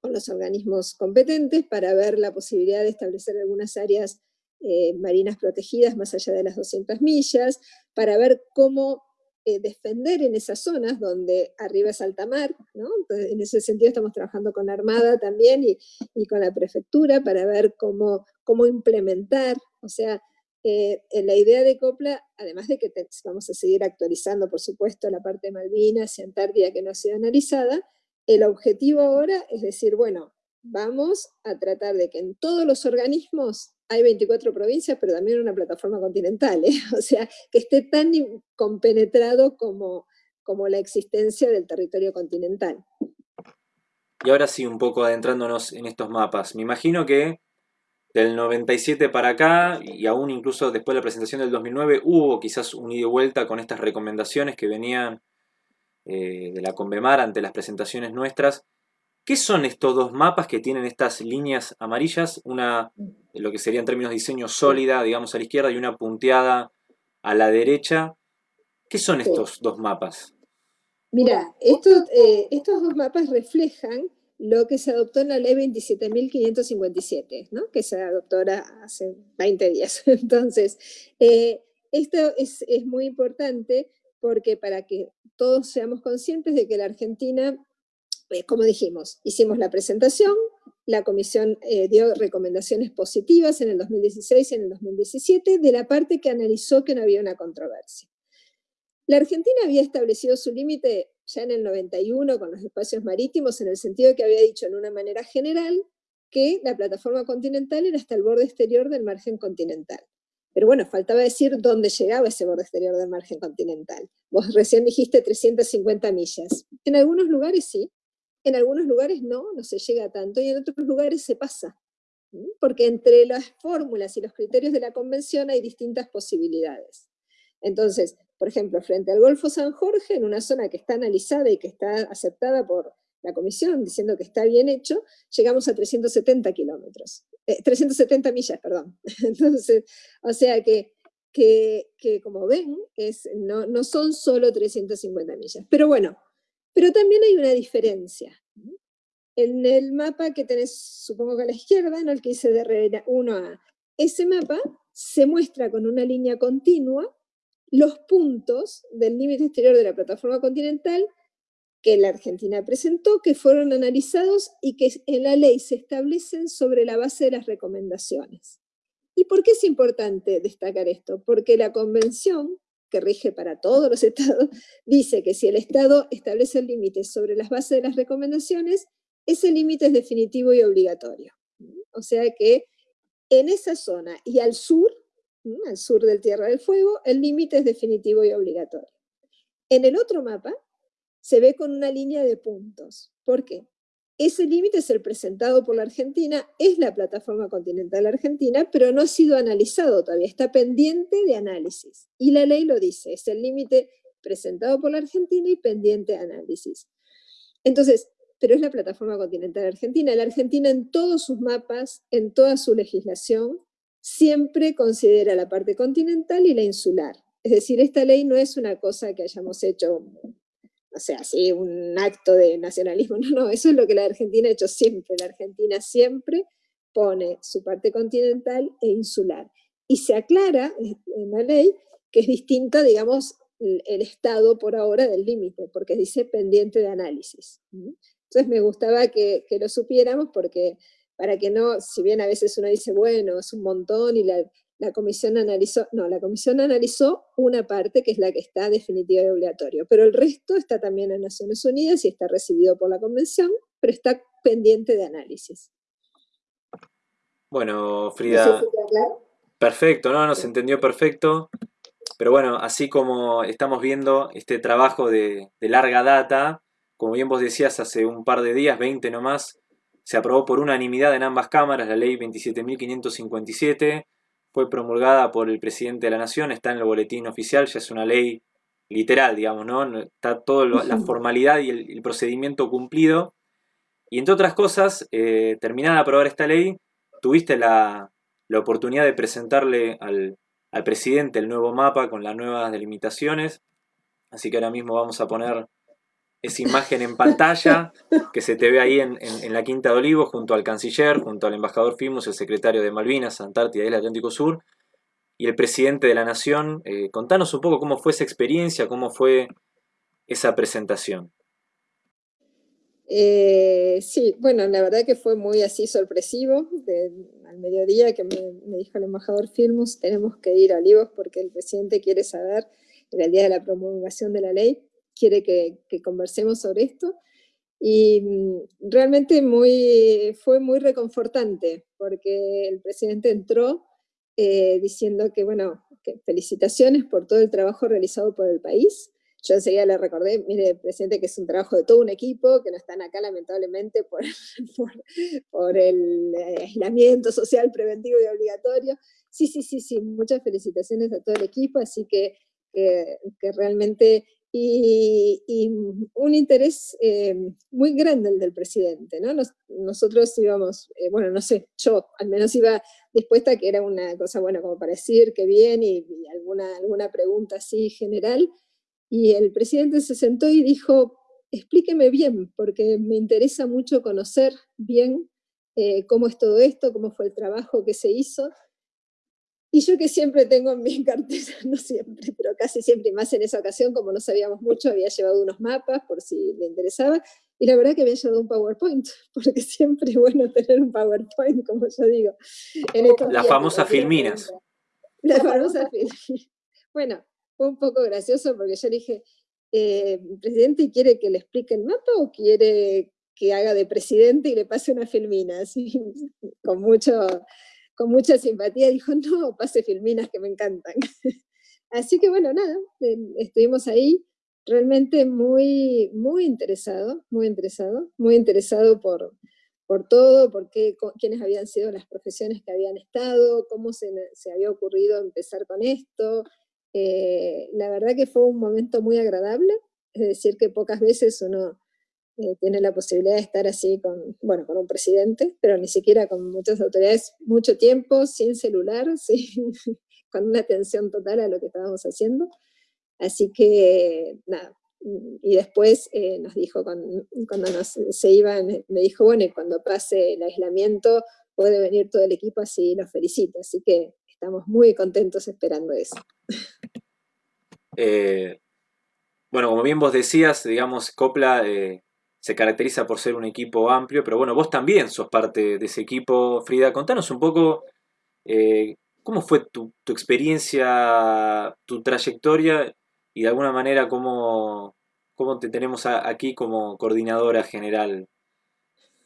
con los organismos competentes para ver la posibilidad de establecer algunas áreas eh, marinas protegidas más allá de las 200 millas, para ver cómo eh, defender en esas zonas donde arriba es alta mar, ¿no? en ese sentido estamos trabajando con la Armada también y, y con la Prefectura para ver cómo, cómo implementar, o sea, eh, la idea de Copla, además de que vamos a seguir actualizando, por supuesto, la parte de Malvinas y Antártida que no ha sido analizada, el objetivo ahora es decir, bueno, vamos a tratar de que en todos los organismos hay 24 provincias, pero también una plataforma continental, ¿eh? o sea, que esté tan compenetrado como, como la existencia del territorio continental. Y ahora sí, un poco adentrándonos en estos mapas. Me imagino que del 97 para acá, y aún incluso después de la presentación del 2009, hubo quizás un ida y vuelta con estas recomendaciones que venían eh, de la Convemar ante las presentaciones nuestras. ¿Qué son estos dos mapas que tienen estas líneas amarillas? Una, lo que sería en términos de diseño sólida, digamos, a la izquierda, y una punteada a la derecha. ¿Qué son estos dos mapas? Mira, estos, eh, estos dos mapas reflejan lo que se adoptó en la ley 27.557, ¿no? que se adoptó hace 20 días. Entonces, eh, esto es, muy importante porque para que todos seamos conscientes de que la Argentina, eh, como dijimos, hicimos la presentación, la comisión eh, dio recomendaciones positivas en el 2016 y en el 2017 de la parte que analizó que no había una controversia. La Argentina había establecido su límite ya en el 91 con los espacios marítimos, en el sentido que había dicho en una manera general que la plataforma continental era hasta el borde exterior del margen continental. Pero bueno, faltaba decir dónde llegaba ese borde exterior del margen continental. Vos recién dijiste 350 millas. En algunos lugares sí, en algunos lugares no, no se llega tanto, y en otros lugares se pasa. Porque entre las fórmulas y los criterios de la convención hay distintas posibilidades. Entonces, por ejemplo, frente al Golfo San Jorge, en una zona que está analizada y que está aceptada por la comisión, diciendo que está bien hecho, llegamos a 370 kilómetros. 370 eh, millas, perdón. Entonces, o sea que, que, como ven, es, no, no son solo 350 millas. Pero bueno, pero también hay una diferencia. En el mapa que tenés, supongo que a la izquierda, ¿no? el que dice de 1A, ese mapa se muestra con una línea continua los puntos del límite exterior de la plataforma continental que la Argentina presentó, que fueron analizados y que en la ley se establecen sobre la base de las recomendaciones. ¿Y por qué es importante destacar esto? Porque la convención, que rige para todos los estados, dice que si el estado establece el límite sobre las bases de las recomendaciones, ese límite es definitivo y obligatorio. O sea que en esa zona y al sur, al sur del Tierra del Fuego, el límite es definitivo y obligatorio. En el otro mapa, se ve con una línea de puntos. ¿Por qué? Ese límite es el presentado por la Argentina, es la plataforma continental argentina, pero no ha sido analizado todavía, está pendiente de análisis. Y la ley lo dice, es el límite presentado por la Argentina y pendiente de análisis. Entonces, pero es la plataforma continental argentina. La Argentina en todos sus mapas, en toda su legislación, siempre considera la parte continental y la insular. Es decir, esta ley no es una cosa que hayamos hecho o sea, así un acto de nacionalismo, no, no, eso es lo que la Argentina ha hecho siempre, la Argentina siempre pone su parte continental e insular. Y se aclara en la ley que es distinta, digamos, el estado por ahora del límite, porque dice pendiente de análisis. Entonces me gustaba que, que, lo supiéramos porque para que no, si bien a veces uno dice, bueno, es un montón y la, la comisión analizó, no, la comisión analizó una parte que es la que está definitiva y obligatorio, pero el resto está también en Naciones Unidas y está recibido por la convención, pero está pendiente de análisis. Bueno, Frida, perfecto, ¿no? Nos entendió perfecto, pero bueno, así como estamos viendo este trabajo de, de larga data, como bien vos decías hace un par de días, 20 nomás, se aprobó por unanimidad en ambas cámaras la ley 27.557, fue promulgada por el presidente de la Nación, está en el boletín oficial, ya es una ley literal, digamos, ¿no? Está toda la formalidad y el, procedimiento cumplido. Y entre otras cosas, eh, terminada de aprobar esta ley, tuviste la, oportunidad de presentarle al, al presidente el nuevo mapa con las nuevas delimitaciones. Así que ahora mismo vamos a poner esa imagen en pantalla que se te ve ahí en, la Quinta de Olivos junto al canciller, junto al embajador Fimus, el secretario de Malvinas, Antártida y el Atlántico Sur y el presidente de la Nación. Eh, contanos un poco cómo fue esa experiencia, cómo fue esa presentación. Eh, sí, bueno, la verdad que fue muy así sorpresivo. al mediodía que me, dijo el embajador Filmus, tenemos que ir a Olivos porque el presidente quiere saber, en el día de la promulgación de la ley, quiere que, conversemos sobre esto. Y mm, realmente muy, fue muy reconfortante, porque el presidente entró eh, diciendo que, bueno, que felicitaciones por todo el trabajo realizado por el país. Yo enseguida le recordé, mire, presidente, que es un trabajo de todo un equipo, que no están acá lamentablemente por, por, el aislamiento social preventivo y obligatorio. Sí, sí, sí, sí, muchas felicitaciones a todo el equipo, así que, que realmente y, un interés eh, muy grande el del presidente, ¿no? nosotros íbamos, eh, bueno, no sé, yo al menos iba dispuesta a que era una cosa, bueno, como para decir que bien y, alguna, alguna pregunta así general, y el presidente se sentó y dijo, explíqueme bien, porque me interesa mucho conocer bien eh, cómo es todo esto, cómo fue el trabajo que se hizo, y yo que siempre tengo en mi cartera, no siempre, pero casi siempre, y más en esa ocasión, como no sabíamos mucho, había llevado unos mapas por si le interesaba, y la verdad que había llevado un PowerPoint, porque siempre es bueno tener un PowerPoint, como yo digo. la famosa filminas. La famosa filminas. Bueno, fue un poco gracioso porque yo dije, eh, presidente quiere que le explique el mapa o quiere que haga de presidente y le pase una filmina, así, con, mucho, con mucha simpatía, dijo, no, pase filminas que me encantan. así que bueno, nada, estuvimos ahí, realmente muy, muy interesado, muy interesado, muy interesado por, por todo, por qué, quiénes habían sido las profesiones que habían estado, cómo se, se había ocurrido empezar con esto. Eh, la verdad que fue un momento muy agradable, es decir, que pocas veces uno eh, tiene la posibilidad de estar así con, bueno, con un presidente, pero ni siquiera con muchas autoridades, mucho tiempo, sin celular, con una atención total a lo que estábamos haciendo. Así que, nada, y después eh, nos dijo, cuando, cuando nos, se iban, me dijo, bueno, y cuando pase el aislamiento puede venir todo el equipo, así los felicito. Así que estamos muy contentos esperando eso. Eh, bueno, como bien vos decías, digamos, Copla se caracteriza por ser un equipo amplio, pero bueno, vos también sos parte de ese equipo. Frida, contanos un poco eh, cómo fue tu, experiencia, tu trayectoria y de alguna manera cómo, cómo te tenemos aquí como coordinadora general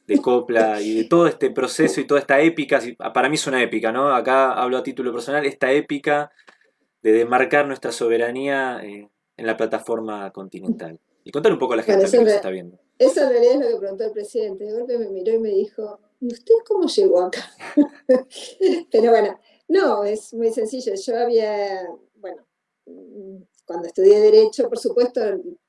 de Copla y de todo este proceso y toda esta épica, para mí es una épica, ¿no? Acá hablo a título personal, esta épica de demarcar nuestra soberanía eh, en la plataforma continental. Y contar un poco a la gente que nos está viendo. Eso en realidad es lo que preguntó el presidente. De golpe me miró y me dijo, ¿y usted cómo llegó acá? Pero bueno, no, es muy sencillo. Yo había, bueno, cuando estudié Derecho, por supuesto,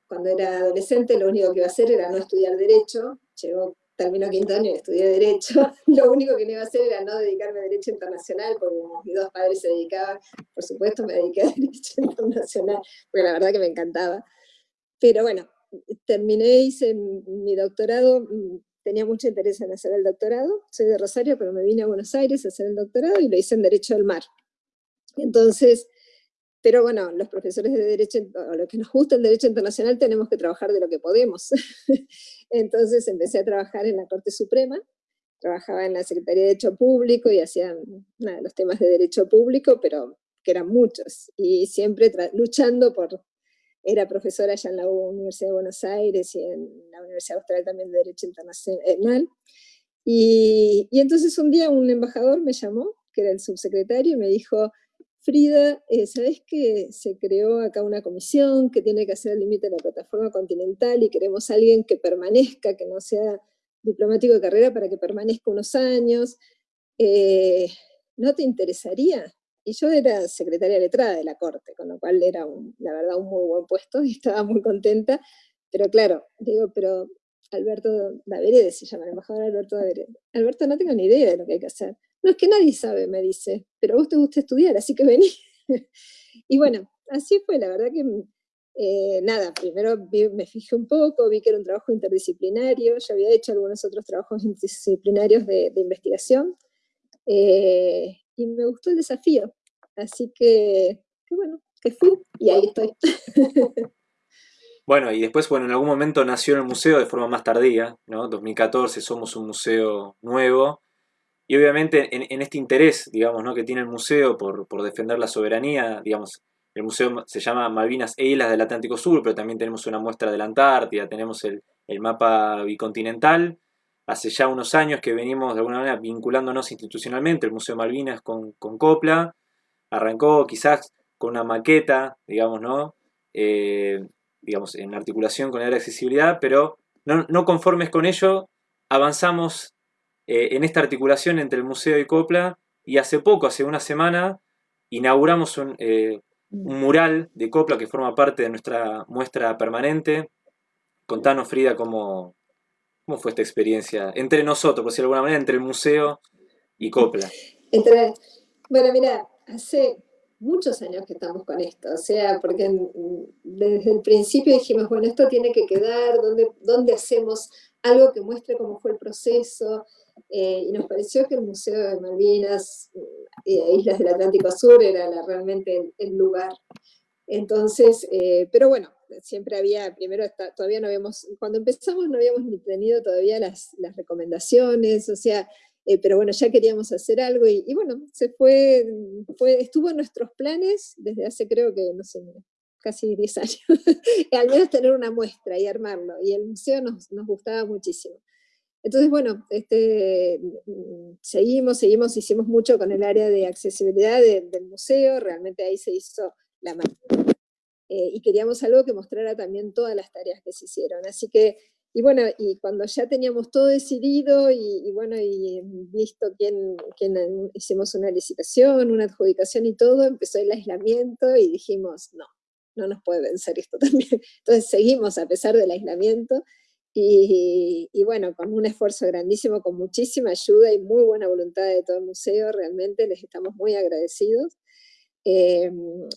cuando era adolescente, lo único que iba a hacer era no estudiar Derecho. Llegó, terminó quinto año y estudié Derecho. Lo único que no iba a hacer era no dedicarme a Derecho Internacional, porque mis dos padres se dedicaban, por supuesto me dediqué a Derecho Internacional, porque la verdad que me encantaba. Pero bueno, terminé, hice mi doctorado, mm, tenía mucho interés en hacer el doctorado, soy de Rosario, pero me vine a Buenos Aires a hacer el doctorado y lo hice en Derecho del Mar. Entonces, pero bueno, los profesores de Derecho, o lo que nos gusta el Derecho Internacional, tenemos que trabajar de lo que podemos. Entonces empecé a trabajar en la Corte Suprema, trabajaba en la Secretaría de Derecho Público y hacía los temas de Derecho Público, pero que eran muchos, y siempre luchando por era profesora allá en la Universidad de Buenos Aires y en la Universidad Austral también de Derecho Internacional. Y, y, entonces un día un embajador me llamó, que era el subsecretario, y me dijo, Frida, eh, ¿sabes que se creó acá una comisión que tiene que hacer el límite de la plataforma continental y queremos a alguien que permanezca, que no sea diplomático de carrera, para que permanezca unos años? Eh, ¿No te interesaría? Y yo era secretaria letrada de la Corte, con lo cual era, la verdad, un muy buen puesto y estaba muy contenta. Pero claro, digo, pero Alberto Daverede se llama el embajador Alberto Daverede. Alberto, no tengo ni idea de lo que hay que hacer. No es que nadie sabe, me dice, pero a vos te gusta estudiar, así que vení. y bueno, así fue, la verdad que, eh, nada, primero me fijé un poco, vi que era un trabajo interdisciplinario, ya había hecho algunos otros trabajos interdisciplinarios de, investigación, eh, y me gustó el desafío. Así que, bueno, que fui y ahí estoy. Bueno, y después, bueno, en algún momento nació en el museo de forma más tardía, ¿no? 2014 somos un museo nuevo. Y obviamente en, este interés, digamos, ¿no? que tiene el museo por, defender la soberanía, digamos, el museo se llama Malvinas e Islas del Atlántico Sur, pero también tenemos una muestra de la Antártida, tenemos el, el mapa bicontinental, hace ya unos años que venimos de alguna manera vinculándonos institucionalmente, el Museo Malvinas con, Copla, arrancó quizás con una maqueta, digamos, ¿no? Eh, digamos, en articulación con la accesibilidad, pero no, conformes con ello, avanzamos eh, en esta articulación entre el museo y Copla, y hace poco, hace una semana, inauguramos un, eh, un mural de Copla que forma parte de nuestra muestra permanente. Contanos, Frida, cómo, ¿Cómo fue esta experiencia entre nosotros, por decirlo de alguna manera, entre el museo y Copla? Entre, bueno, mira, hace muchos años que estamos con esto, o sea, porque desde el principio dijimos, bueno, esto tiene que quedar, ¿dónde, dónde hacemos algo que muestre cómo fue el proceso? Eh, y nos pareció que el Museo de Malvinas y eh, Islas del Atlántico Sur era realmente el, lugar. Entonces, eh, pero bueno, siempre había, primero todavía no habíamos, cuando empezamos no habíamos ni tenido todavía las, recomendaciones, o sea, eh, pero bueno, ya queríamos hacer algo y, bueno, se fue, fue, estuvo en nuestros planes desde hace creo que, no sé, casi 10 años, al menos tener una muestra y armarlo, y el museo nos, nos gustaba muchísimo. Entonces, bueno, este, seguimos, seguimos, hicimos mucho con el área de accesibilidad del museo, realmente ahí se hizo la mayoría, eh, y queríamos algo que mostrara también todas las tareas que se hicieron. Así que, y bueno, y cuando ya teníamos todo decidido y, bueno, y visto quién, quién, hicimos una licitación, una adjudicación y todo, empezó el aislamiento y dijimos, no, no nos puede vencer esto también. Entonces seguimos a pesar del aislamiento, y, bueno, con un esfuerzo grandísimo, con muchísima ayuda y muy buena voluntad de todo el museo, realmente les estamos muy agradecidos. Eh,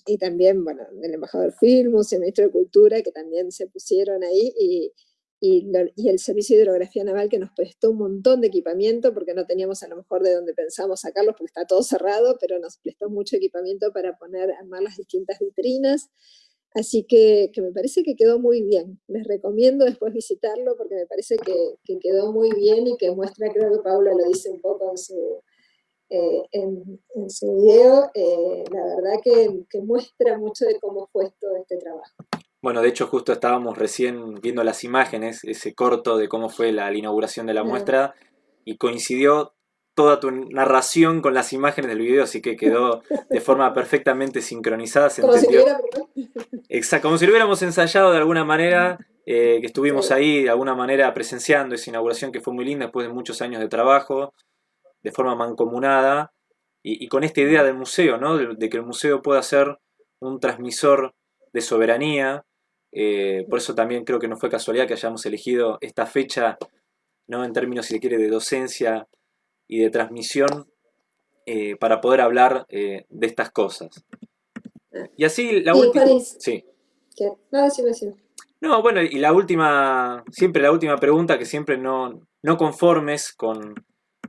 y también, bueno, del embajador Filmus y el ministro de Cultura, que también se pusieron ahí, y, y, el Servicio de Hidrografía Naval, que nos prestó un montón de equipamiento, porque no teníamos a lo mejor de donde pensamos sacarlos, porque está todo cerrado, pero nos prestó mucho equipamiento para poner, armar las distintas vitrinas. Así que, me parece que quedó muy bien. Les recomiendo después visitarlo porque me parece que, quedó muy bien y que muestra, creo que Paula lo dice un poco en su, eh, en, su video, eh, la verdad que, muestra mucho de cómo fue todo este trabajo. Bueno, de hecho justo estábamos recién viendo las imágenes, ese corto de cómo fue la, inauguración de la muestra, y coincidió toda tu narración con las imágenes del video, así que quedó de forma perfectamente sincronizada. como, Si Exacto, como si lo hubiéramos ensayado de alguna manera, eh, que estuvimos ahí de alguna manera presenciando esa inauguración que fue muy linda después de muchos años de trabajo, de forma mancomunada, y, con esta idea del museo, ¿no? de, que el museo pueda ser un transmisor de soberanía. Eh, por eso también creo que no fue casualidad que hayamos elegido esta fecha, ¿no? en términos, si se quiere, de docencia y de transmisión eh, para poder hablar eh, de estas cosas. Y así la última... Sí. No, sí, sí. No, bueno, y la última, siempre la última pregunta, que siempre no, no conformes con,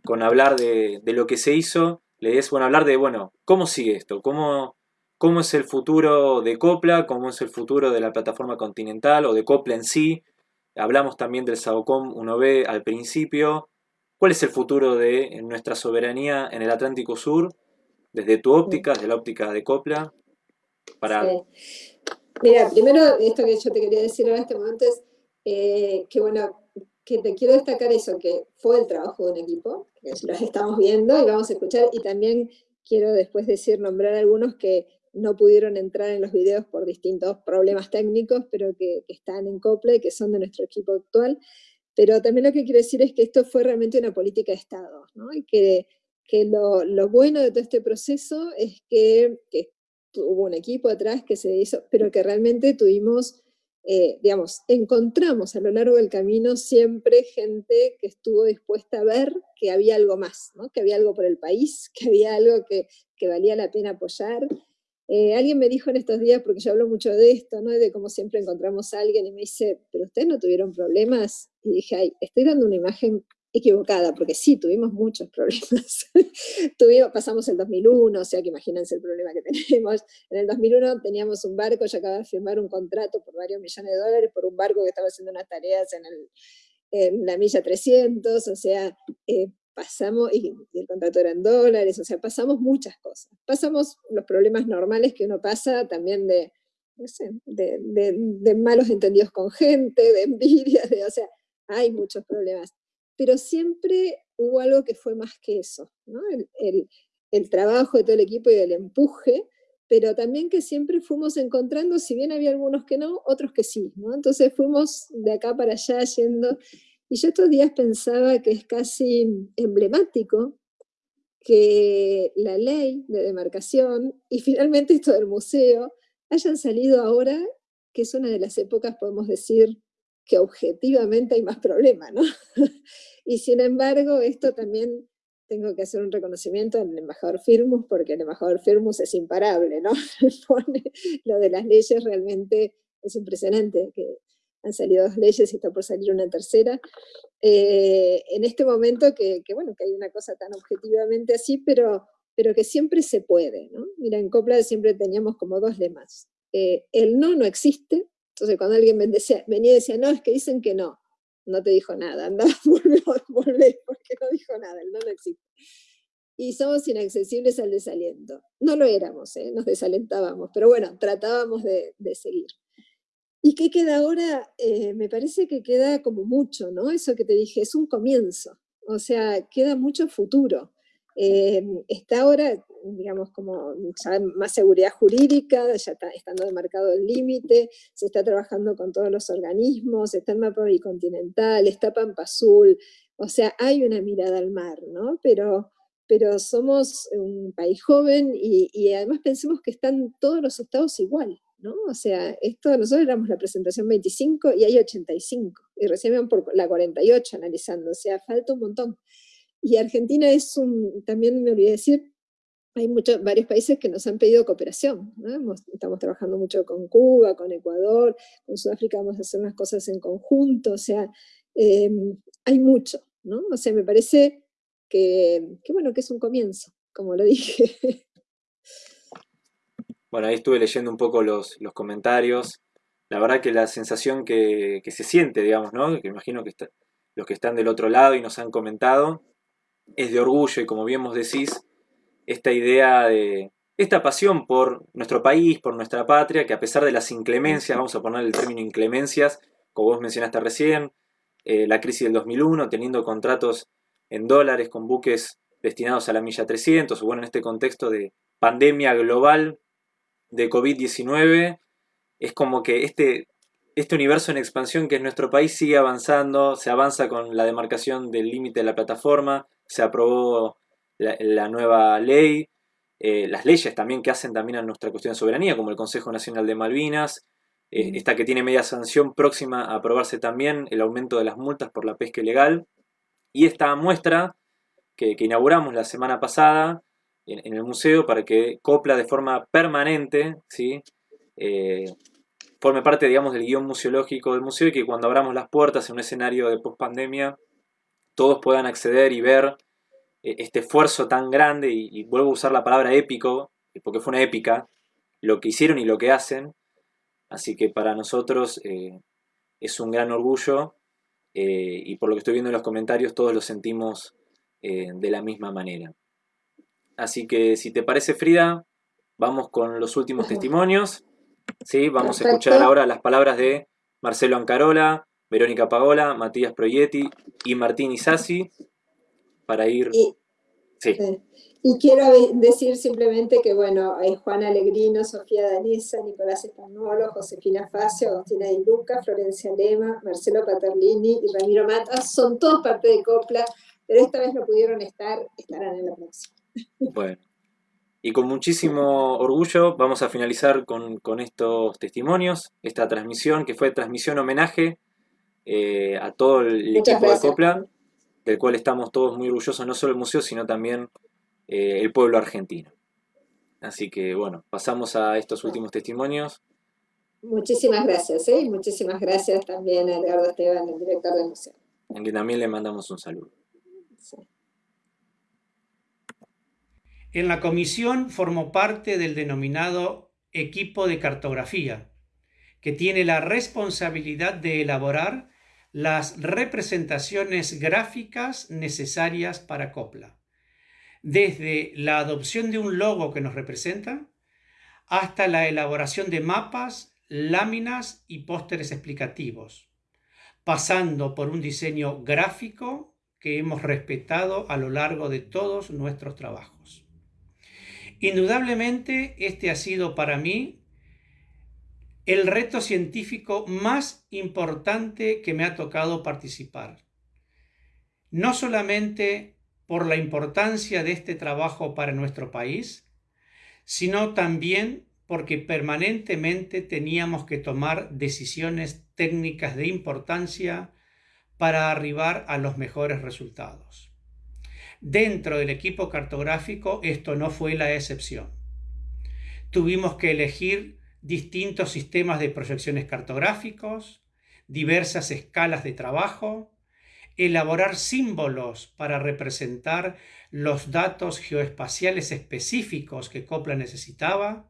con hablar de, de, lo que se hizo, le es, bueno, hablar de, bueno, ¿cómo sigue esto? ¿Cómo, ¿Cómo es el futuro de Copla? ¿Cómo es el futuro de la plataforma continental o de Copla en sí? Hablamos también del SAOCOM 1B al principio. ¿Cuál es el futuro de nuestra soberanía en el Atlántico Sur? Desde tu óptica, desde la óptica de Copla. Para... Mira, primero esto que yo te quería decir en este momento es eh, que bueno, que te quiero destacar eso, que fue el trabajo de un equipo, que los estamos viendo y vamos a escuchar, y también quiero después decir, nombrar algunos que no pudieron entrar en los videos por distintos problemas técnicos, pero que, están en Copla y que son de nuestro equipo actual, pero también lo que quiero decir es que esto fue realmente una política de Estado, y que, que lo, lo, bueno de todo este proceso es que, que, hubo un equipo atrás que se hizo, pero que realmente tuvimos, eh, digamos, encontramos a lo largo del camino siempre gente que estuvo dispuesta a ver que había algo más, ¿no? que había algo por el país, que había algo que, que valía la pena apoyar, eh, alguien me dijo en estos días, porque yo hablo mucho de esto, ¿no? de cómo siempre encontramos a alguien y me dice, pero ustedes no tuvieron problemas. Y dije, ay, estoy dando una imagen equivocada, porque sí, tuvimos muchos problemas. tuvimos, pasamos el 2001, o sea que imagínense el problema que tenemos. En el 2001 teníamos un barco, yo acababa de firmar un contrato por varios millones de dólares por un barco que estaba haciendo unas tareas en, la milla 300, o sea, eh, pasamos, y, el contrato era en dólares, o sea, pasamos muchas cosas. Pasamos los problemas normales que uno pasa también de, no sé, de, de, malos entendidos con gente, de envidia, de, o sea, hay muchos problemas. Pero siempre hubo algo que fue más que eso, ¿no? el, el, el trabajo de todo el equipo y el empuje, pero también que siempre fuimos encontrando, si bien había algunos que no, otros que sí, ¿no? Entonces fuimos de acá para allá yendo, y yo estos días pensaba que es casi emblemático que la ley de demarcación y finalmente esto del museo hayan salido ahora, que es una de las épocas, podemos decir, que objetivamente hay más problemas, ¿no? y sin embargo, esto también tengo que hacer un reconocimiento al embajador Firmus, porque el embajador Firmus es imparable, ¿no? lo de las leyes realmente es impresionante, que han salido dos leyes y está por salir una tercera. Eh, en este momento que, bueno, que hay una cosa tan objetivamente así, pero, pero que siempre se puede, ¿no? Mira, en Copla siempre teníamos como dos lemas. Eh, el no no existe, entonces cuando alguien venía y decía, no, es que dicen que no, no te dijo nada, anda, volvé, porque no dijo nada, el no no existe. y somos inaccesibles al desaliento. No lo éramos, ¿eh? nos desalentábamos, pero bueno, tratábamos de, seguir. ¿Y qué queda ahora? Eh, me parece que queda como mucho, ¿no? Eso que te dije, es un comienzo, o sea, queda mucho futuro. Eh, está ahora, digamos, como más seguridad jurídica, ya está estando demarcado el límite, se está trabajando con todos los organismos, está el mapa bicontinental, está Pampa Azul, o sea, hay una mirada al mar, ¿no? Pero, pero somos un país joven y, además pensemos que están todos los estados igual, ¿no? O sea, esto, nosotros éramos la presentación 25 y hay 85, y recién van por la 48 analizando, o sea, falta un montón. Y Argentina es un, también me olvidé decir, hay muchos, varios países que nos han pedido cooperación. estamos trabajando mucho con Cuba, con Ecuador, con Sudáfrica vamos a hacer unas cosas en conjunto, o sea, em, hay mucho, ¿no? O sea, me parece que, bueno, que es un comienzo, como lo dije. Bueno, ahí estuve leyendo un poco los, los comentarios. La verdad que la sensación que, que, se siente, digamos, ¿no? Que imagino que los que están del otro lado y nos han comentado, es de orgullo y como bien vos decís, esta idea de, esta pasión por nuestro país, por nuestra patria, que a pesar de las inclemencias, vamos a poner el término inclemencias, como vos mencionaste recién, eh, la crisis del 2001, teniendo contratos en dólares con buques destinados a la milla 300, o bueno, en este contexto de pandemia global de COVID-19, es como que este, este universo en expansión que es nuestro país sigue avanzando, se avanza con la demarcación del límite de la plataforma, se aprobó la, nueva ley, eh, las leyes también que hacen también a nuestra cuestión de soberanía, como el Consejo Nacional de Malvinas, eh, esta que tiene media sanción próxima a aprobarse también, el aumento de las multas por la pesca ilegal, y esta muestra que, inauguramos la semana pasada en, el museo para que Copla de forma permanente, ¿sí? Eh, forme parte, digamos, del guion museológico del museo y que cuando abramos las puertas en un escenario de pospandemia todos puedan acceder y ver eh, este esfuerzo tan grande, y, vuelvo a usar la palabra épico, porque fue una épica, lo que hicieron y lo que hacen. Así que para nosotros eh, es un gran orgullo y por lo que estoy viendo en los comentarios todos lo sentimos de la misma manera. Así que si te parece Frida, vamos con los últimos testimonios. ¿sí? Vamos a escuchar ahora las palabras de Marcelo Ancarola, Verónica Pagola, Matías Proietti y Martín Isasi para ir... Y, sí. y quiero decir simplemente que, bueno, hay Juan Alegrino, Sofía Danesa, Nicolás Espagnolo, Josefina Facio, Agustina Di Luca, Florencia Lema, Marcelo Paterlini y Ramiro Matas, son todos parte de Copla, pero esta vez no pudieron estar, estarán en la próxima. Bueno. Y con muchísimo orgullo vamos a finalizar con, con estos testimonios, esta transmisión que fue transmisión homenaje eh, a todo el equipo de Copla, del cual estamos todos muy orgullosos, no solo el museo, sino también eh, el pueblo argentino. Así que bueno, pasamos a estos últimos testimonios. Muchísimas gracias, ¿eh? muchísimas gracias también a Edgardo Esteban, el director del museo. En que también le mandamos un saludo. En la comisión formó parte del denominado equipo de cartografía, que tiene la responsabilidad de elaborar las representaciones gráficas necesarias para Copla, desde la adopción de un logo que nos representa hasta la elaboración de mapas, láminas y pósteres explicativos, pasando por un diseño gráfico que hemos respetado a lo largo de todos nuestros trabajos. Indudablemente este ha sido para mí el reto científico más importante que me ha tocado participar. No solamente por la importancia de este trabajo para nuestro país, sino también porque permanentemente teníamos que tomar decisiones técnicas de importancia para arribar a los mejores resultados. Dentro del equipo cartográfico esto no fue la excepción. Tuvimos que elegir distintos sistemas de proyecciones cartográficos, diversas escalas de trabajo, elaborar símbolos para representar los datos geoespaciales específicos que Copla necesitaba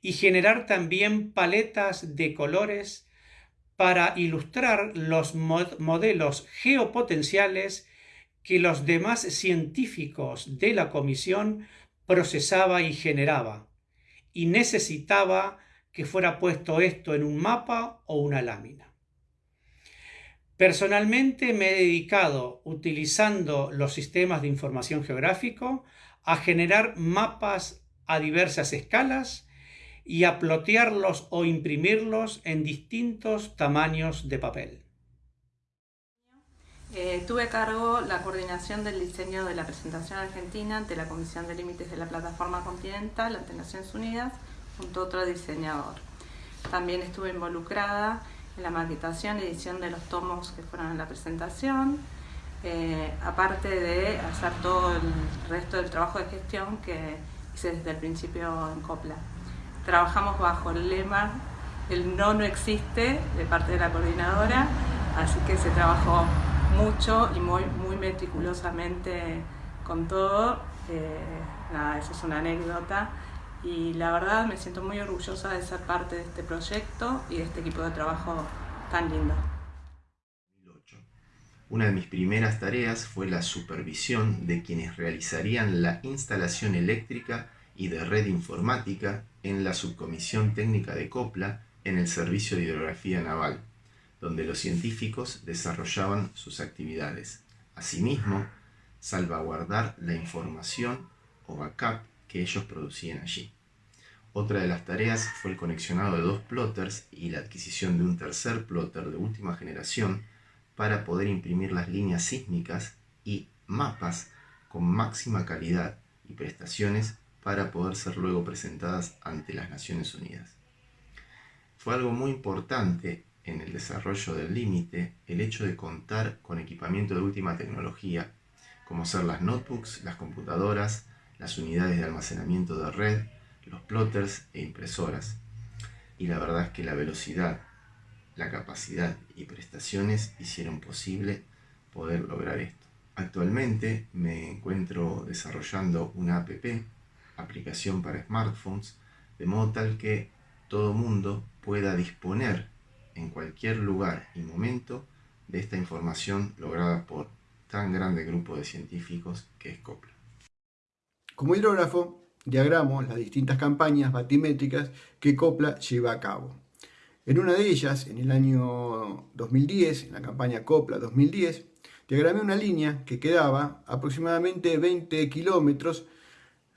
y generar también paletas de colores para ilustrar los modelos geopotenciales que los demás científicos de la comisión procesaba y generaba, y necesitaba que fuera puesto esto en un mapa o una lámina. Personalmente me he dedicado, utilizando los sistemas de información geográfico, a generar mapas a diversas escalas y a plotearlos o imprimirlos en distintos tamaños de papel. Eh, tuve a cargo la coordinación del diseño de la presentación argentina ante la Comisión de Límites de la Plataforma Continental ante Naciones Unidas junto a otro diseñador. También estuve involucrada en la maquetación y edición de los tomos que fueron en la presentación, eh, aparte de hacer todo el resto del trabajo de gestión que hice desde el principio en COPLA. Trabajamos bajo el lema el no no existe de parte de la coordinadora, así que se trabajó mucho y muy, muy meticulosamente con todo. Eh, nada, eso es una anécdota y la verdad me siento muy orgullosa de ser parte de este proyecto y de este equipo de trabajo tan lindo. Una de mis primeras tareas fue la supervisión de quienes realizarían la instalación eléctrica y de red informática en la subcomisión técnica de Copla en el Servicio de Hidrografía Naval donde los científicos desarrollaban sus actividades. Asimismo, salvaguardar la información o backup que ellos producían allí. Otra de las tareas fue el conexionado de dos plotters y la adquisición de un tercer plotter de última generación para poder imprimir las líneas sísmicas y mapas con máxima calidad y prestaciones para poder ser luego presentadas ante las Naciones Unidas. Fue algo muy importante en el desarrollo del límite el hecho de contar con equipamiento de última tecnología, como ser las notebooks, las computadoras, las unidades de almacenamiento de red, los plotters e impresoras. Y la verdad es que la velocidad, la capacidad y prestaciones hicieron posible poder lograr esto. Actualmente me encuentro desarrollando una app, aplicación para smartphones, de modo tal que todo mundo pueda disponer en cualquier lugar y momento de esta información lograda por tan grande grupo de científicos que es COPLA. Como hidrógrafo, diagramo las distintas campañas batimétricas que COPLA lleva a cabo. En una de ellas, en el año 2010, en la campaña COPLA 2010, diagramé una línea que quedaba aproximadamente 20 kilómetros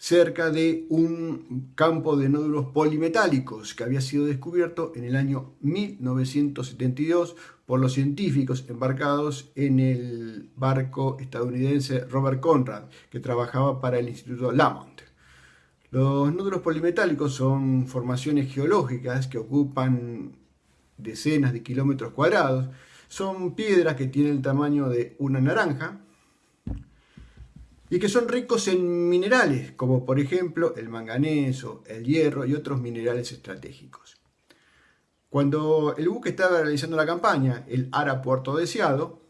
cerca de un campo de nódulos polimetálicos que había sido descubierto en el año 1972 por los científicos embarcados en el barco estadounidense Robert Conrad, que trabajaba para el Instituto Lamont. Los nódulos polimetálicos son formaciones geológicas que ocupan decenas de kilómetros cuadrados. Son piedras que tienen el tamaño de una naranja, y que son ricos en minerales, como por ejemplo el manganeso, el hierro y otros minerales estratégicos. Cuando el buque estaba realizando la campaña, el Ara Puerto Deseado,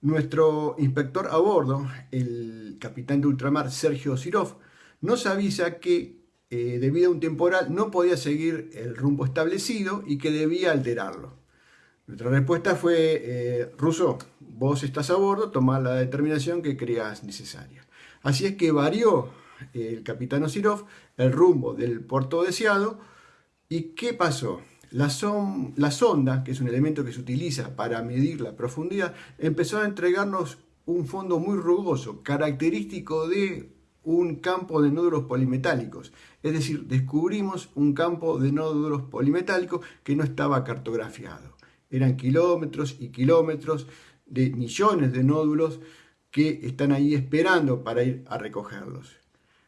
nuestro inspector a bordo, el capitán de ultramar Sergio Sirov, nos avisa que eh, debido a un temporal no podía seguir el rumbo establecido y que debía alterarlo. Nuestra respuesta fue, eh, Russo, vos estás a bordo, toma la determinación que creas necesaria. Así es que varió el capitán Osirov el rumbo del puerto deseado. ¿Y qué pasó? La, la sonda, que es un elemento que se utiliza para medir la profundidad, empezó a entregarnos un fondo muy rugoso, característico de un campo de nódulos polimetálicos. Es decir, descubrimos un campo de nódulos polimetálicos que no estaba cartografiado eran kilómetros y kilómetros de millones de nódulos que están ahí esperando para ir a recogerlos.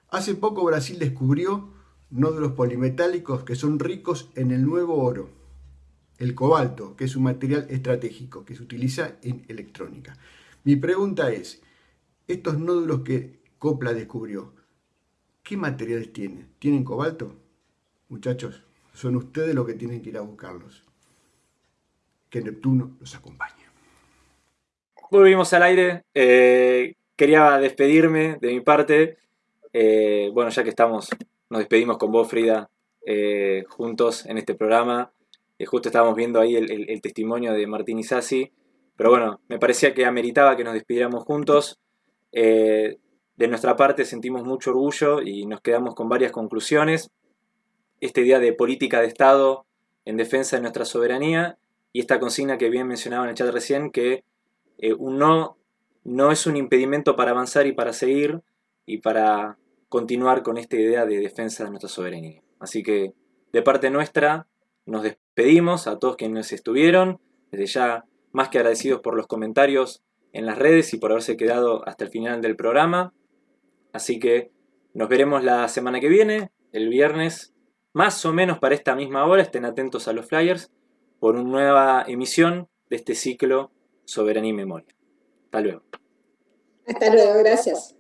Hace poco Brasil descubrió nódulos polimetálicos que son ricos en el nuevo oro, el cobalto, que es un material estratégico que se utiliza en electrónica. Mi pregunta es, estos nódulos que Copla descubrió, ¿qué materiales tienen? ¿Tienen cobalto? Muchachos, son ustedes los que tienen que ir a buscarlos que Neptuno los acompañe. Volvimos al aire. Eh, quería despedirme de mi parte. Eh, bueno, ya que estamos, nos despedimos con vos, Frida, eh, juntos en este programa. justo estábamos viendo ahí el, testimonio de Martín Isasi. Pero bueno, me parecía que ameritaba que nos despidiéramos juntos. De nuestra parte sentimos mucho orgullo y nos quedamos con varias conclusiones. Esta idea de política de Estado en defensa de nuestra soberanía y esta consigna que bien mencionaba en el chat recién, que eh, un no no es un impedimento para avanzar y para seguir y para continuar con esta idea de defensa de nuestra soberanía. Así que de parte nuestra nos despedimos a todos quienes estuvieron, desde ya más que agradecidos por los comentarios en las redes y por haberse quedado hasta el final del programa. Así que nos veremos la semana que viene, el viernes, más o menos para esta misma hora, estén atentos a los flyers, por una nueva emisión de este ciclo Soberanía y Memoria. Hasta luego. Hasta luego, gracias.